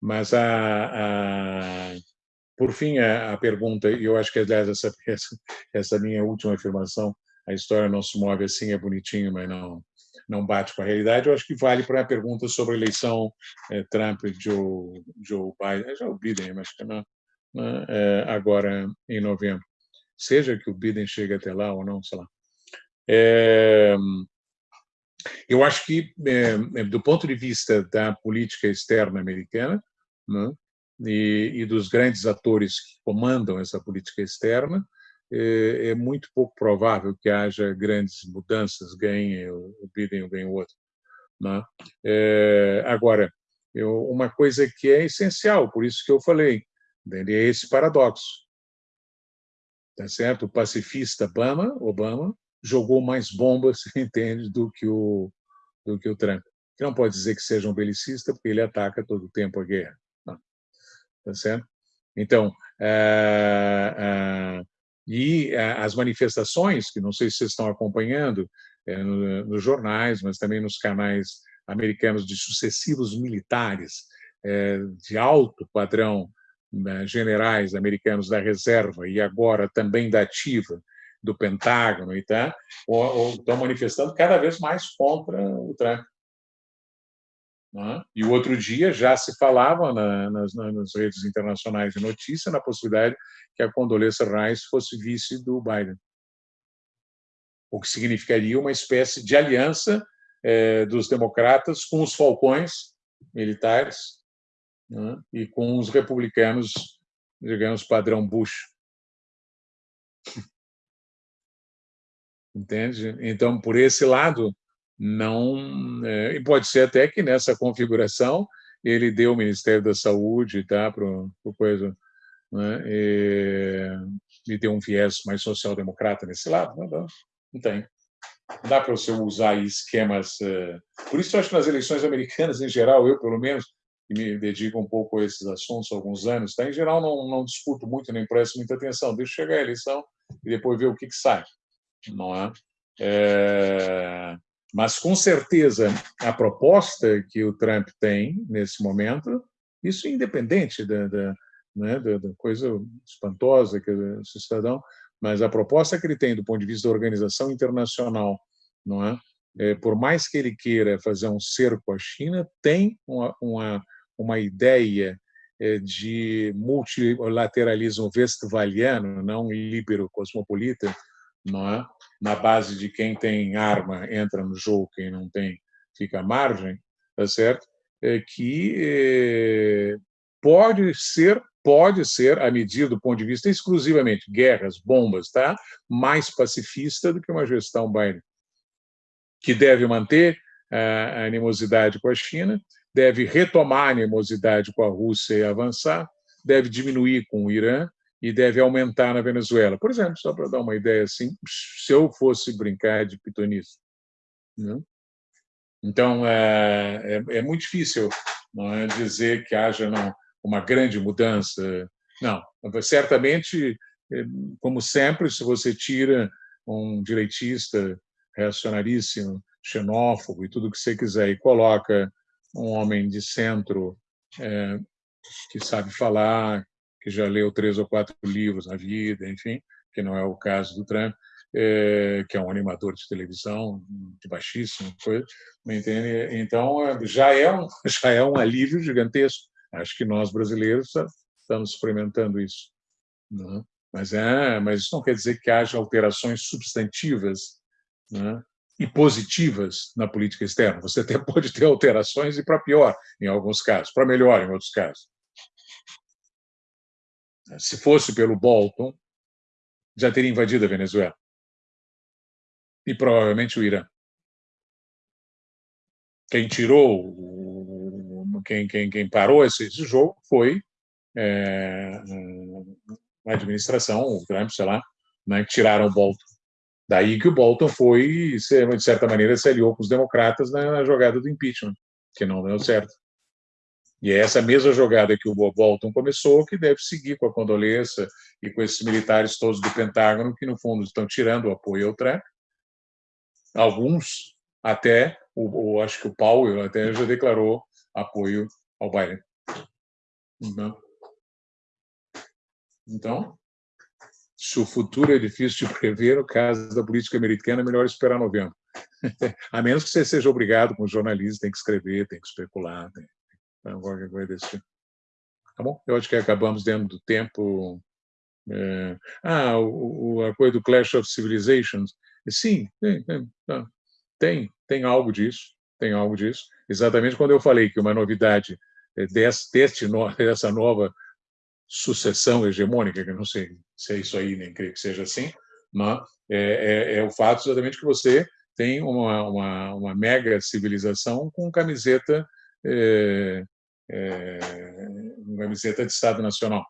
Mas a, a por fim a, a pergunta, e eu acho que aliás essa, essa essa minha última afirmação, a história não se move assim é bonitinho, mas não não bate com a realidade, eu acho que vale para a pergunta sobre a eleição é, Trump-Joe Joe Biden, é já o Biden, mas que não, é, agora em novembro. Seja que o Biden chegue até lá ou não, sei lá. É, eu acho que, é, do ponto de vista da política externa americana né, e, e, dos grandes atores que comandam essa política externa, é, é muito pouco provável que haja grandes mudanças, ganhe o Biden ou ganhe o outro. Né? É, agora, eu, uma coisa que é essencial, por isso que eu falei, é esse paradoxo. Tá certo? O pacifista Obama, Obama jogou mais bombas, entende, do que o do que o Trump. Que não pode dizer que seja um belicista, porque ele ataca todo o tempo a guerra. Não. Tá certo? Então, é, é, e eh, as manifestações, que não sei se vocês estão acompanhando é, no, nos jornais, mas também nos canais americanos de sucessivos militares é, de alto padrão, né, generais americanos da reserva e agora também da ativa do Pentágono e ou estão manifestando cada vez mais contra o Trump. Né? E o outro dia já se falava na, nas, nas, redes internacionais de notícia na possibilidade que a Condoleezza Rice fosse vice do Biden, o que significaria uma espécie de aliança é, dos democratas com os falcões militares né? e com os republicanos, digamos, padrão Bush. Entende? Então, por esse lado, não é, e pode ser até que nessa configuração ele deu o Ministério da Saúde tá para coisa né, e, e deu um viés mais social-democrata nesse lado não, não, não tem. Dá para você usar esquemas uh, por isso eu acho que nas eleições americanas em geral eu pelo menos que me dedico um pouco a esses assuntos há alguns anos tá em geral não não discuto muito nem presto muita atenção. Deixo chegar a eleição e depois ver o que que sai não é, é mas, com certeza, a proposta que o Trump tem nesse momento, isso independente da, da, né, da, da coisa espantosa que é esse cidadão, mas a proposta que ele tem do ponto de vista da organização internacional, não é? é por mais que ele queira fazer um cerco à China, tem uma, uma, uma ideia é, de multilateralismo westphaliano, não libero cosmopolita, não é? Na base de quem tem arma entra no jogo, quem não tem fica à margem, tá certo? É que é, pode ser pode ser a medida do ponto de vista exclusivamente guerras, bombas, tá? Mais pacifista do que uma gestão Biden, que deve manter a animosidade com a China, deve retomar a animosidade com a Rússia e avançar, deve diminuir com o Irã e deve aumentar na Venezuela. Por exemplo, só para dar uma ideia assim, se eu fosse brincar de pitonista. Né? Então, é, é, é, muito difícil é, dizer que haja não, uma grande mudança. Não, certamente, é, como sempre, se você tira um direitista reacionaríssimo, xenófobo e tudo o que você quiser e coloca um homem de centro é, que sabe falar, que já leu três ou quatro livros na vida, enfim, que não é o caso do Trump, é, que é um animador de televisão de baixíssima coisa, entende? Então já é um já é um alívio gigantesco. Acho que nós brasileiros estamos experimentando isso. Né? Mas é, mas isso não quer dizer que haja alterações substantivas né? e positivas na política externa. Você até pode ter alterações e para pior em alguns casos, para melhor em outros casos. Se fosse pelo Bolton, já teria invadido a Venezuela. E provavelmente o Irã. Quem tirou, quem, quem, quem parou esse, esse jogo foi é, a administração, o Trump, sei lá, né, que tiraram o Bolton. Daí que o Bolton foi, de certa maneira, se aliou com os democratas na jogada do impeachment, que não deu certo. E é essa mesma jogada que o Bolton começou que deve seguir com a condolência e com esses militares todos do Pentágono que, no fundo, estão tirando o apoio ao Trump. Alguns, até, o, o acho que o Powell até já declarou apoio ao Biden. Então, então, se o futuro é difícil de prever, no caso da política americana, é melhor esperar novembro. A menos que você seja obrigado, como jornalista, tem que escrever, tem que especular, tem qualquer coisa desse tipo. Tá bom? Eu acho que acabamos dentro do tempo. É... Ah, o, o, a coisa do Clash of Civilizations. Sim, tem, tá. tem, tem algo disso, tem algo disso. Exatamente quando eu falei que uma novidade desse, deste, dessa nova sucessão hegemônica, que eu não sei se é isso aí, nem creio que seja assim, mas é, é, é o fato exatamente que você tem uma, uma, uma mega civilização com camiseta é, é, uma camiseta de Estado Nacional.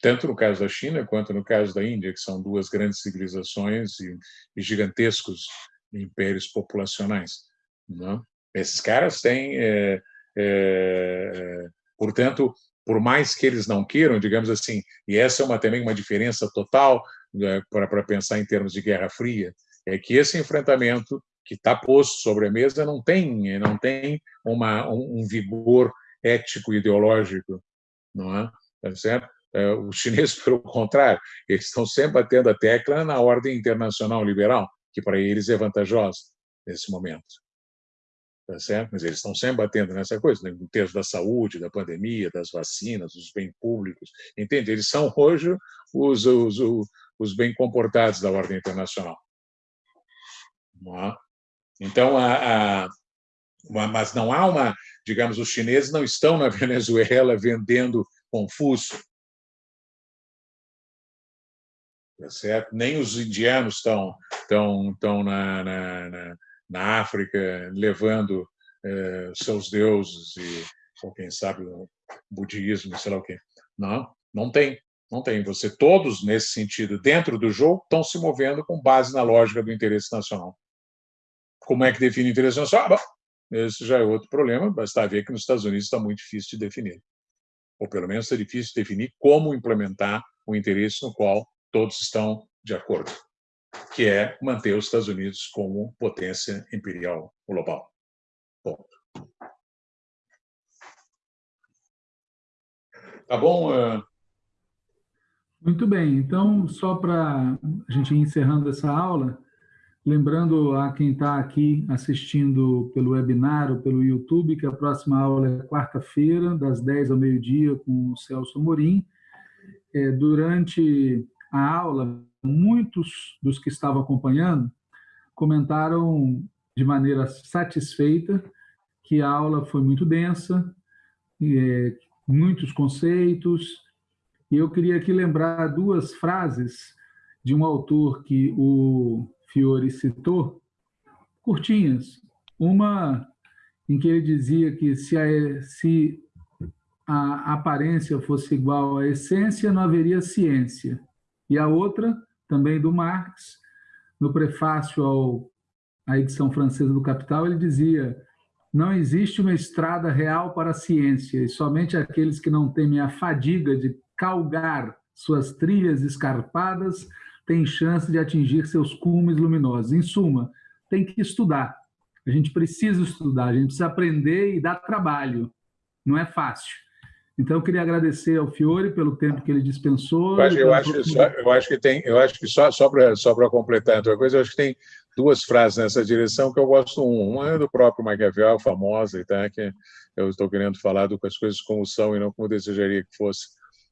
Tanto no caso da China quanto no caso da Índia, que são duas grandes civilizações e, gigantescos impérios populacionais. Não? Esses caras têm, é, é, portanto, por mais que eles não queiram, digamos assim, e essa é uma, também uma diferença total né, para pensar em termos de Guerra Fria, é que esse enfrentamento que está posto sobre a mesa não tem não tem uma, um, um vigor ético ideológico, não é? Tá certo? É, os chineses, pelo contrário, eles estão sempre batendo a tecla na ordem internacional liberal, que para eles é vantajosa nesse momento tá certo? Mas eles estão sempre batendo nessa coisa, né? no termo da saúde, da pandemia, das vacinas, dos bens públicos, entende? Eles são hoje os, os, os, bem comportados da ordem internacional. É? Então, a, a, mas não há uma, digamos, os chineses não estão na Venezuela vendendo Confúcio, tá certo? Nem os indianos estão estão estão na, na, na África, levando eh, seus deuses e, ou quem sabe, o budismo, sei lá o quê. Não, não tem. Não tem. Você todos nesse sentido dentro do jogo estão se movendo com base na lógica do interesse nacional. Como é que define o interesse nacional? Ah, bom, esse já é outro problema. Basta ver que nos Estados Unidos está muito difícil de definir, ou pelo menos está difícil de definir como implementar o interesse no qual todos estão de acordo que é manter os Estados Unidos como potência imperial global. Tá bom? Uh... Muito bem. Então, só para a gente ir encerrando essa aula, lembrando a quem está aqui assistindo pelo webinar ou pelo YouTube, que a próxima aula é quarta-feira, das 10 ao meio-dia, com o Celso Morim. É, durante a aula, muitos dos que estavam acompanhando comentaram de maneira satisfeita que a aula foi muito densa, é, muitos conceitos, e eu queria aqui lembrar duas frases de um autor que o Fiore citou, curtinhas. Uma em que ele dizia que se a, se a aparência fosse igual à essência, não haveria ciência. E a outra, também do Marx, no prefácio ao, à edição francesa do Capital, ele dizia: não existe uma estrada real para a ciência, e somente aqueles que não temem a fadiga de calgar suas trilhas escarpadas têm chance de atingir seus cumes luminosos. Em suma, tem que estudar. A gente precisa estudar, a gente precisa aprender e dar trabalho. Não é fácil. Então, eu queria agradecer ao Fiore pelo tempo que ele dispensou. Eu acho, eu acho, que, só, eu acho que tem, eu acho que só, só para só completar outra coisa, eu acho que tem duas frases nessa direção que eu gosto. Uma é do próprio Maquiavel, famosa, tá? que eu estou querendo falar do as coisas como são e não como desejaria que fosse.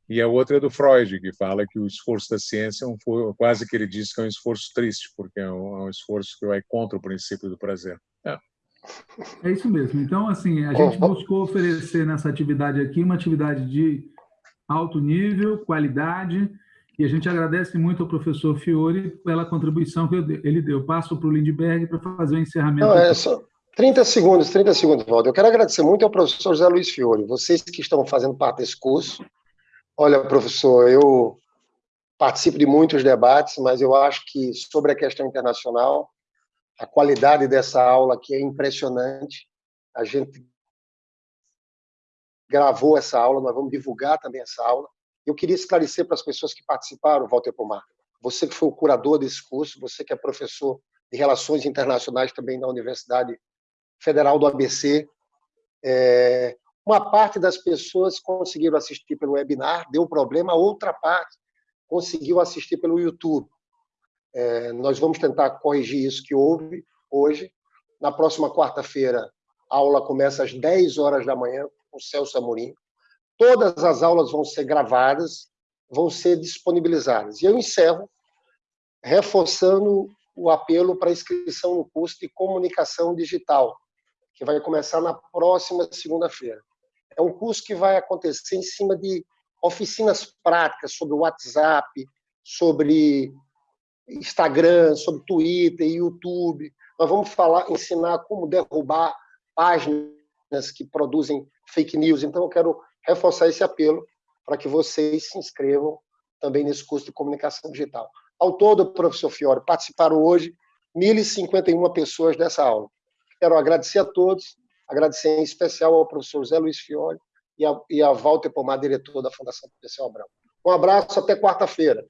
E a outra é do Freud, que fala que o esforço da ciência é um, quase que ele diz que é um esforço triste, porque é um, é um esforço que vai contra o princípio do prazer. É. É isso mesmo. Então, assim, a gente buscou oferecer nessa atividade aqui uma atividade de alto nível, qualidade, e a gente agradece muito ao professor Fiore pela contribuição que ele deu. Passo para o Lindbergh para fazer o encerramento. Não, é só 30 segundos, 30 segundos, Waldo. Eu quero agradecer muito ao professor José Luiz Fiore, vocês que estão fazendo parte desse curso. Olha, professor, eu participo de muitos debates, mas eu acho que sobre a questão internacional, a qualidade dessa aula aqui é impressionante. A gente gravou essa aula, nós vamos divulgar também essa aula. Eu queria esclarecer para as pessoas que participaram, Walter Pomar, você que foi o curador desse curso, você que é professor de Relações Internacionais também na Universidade Federal do ABC, é, uma parte das pessoas conseguiram assistir pelo webinar, deu problema, outra parte conseguiu assistir pelo YouTube. É, nós vamos tentar corrigir isso que houve hoje. Na próxima quarta-feira, a aula começa às 10 horas da manhã, com o Celso Amorim. Todas as aulas vão ser gravadas, vão ser disponibilizadas. E eu encerro reforçando o apelo para inscrição no curso de comunicação digital, que vai começar na próxima segunda-feira. É um curso que vai acontecer em cima de oficinas práticas sobre WhatsApp, sobre Instagram, sobre Twitter, YouTube. Nós vamos falar, ensinar como derrubar páginas que produzem fake news. Então, eu quero reforçar esse apelo para que vocês se inscrevam também nesse curso de comunicação digital. Ao todo, professor Fiore, participaram hoje 1.051 pessoas dessa aula. Quero agradecer a todos, agradecer em especial ao professor Zé Luiz Fiore e a, e a Walter Pomar, diretor da Fundação Potencial Abrão. Um abraço, até quarta-feira.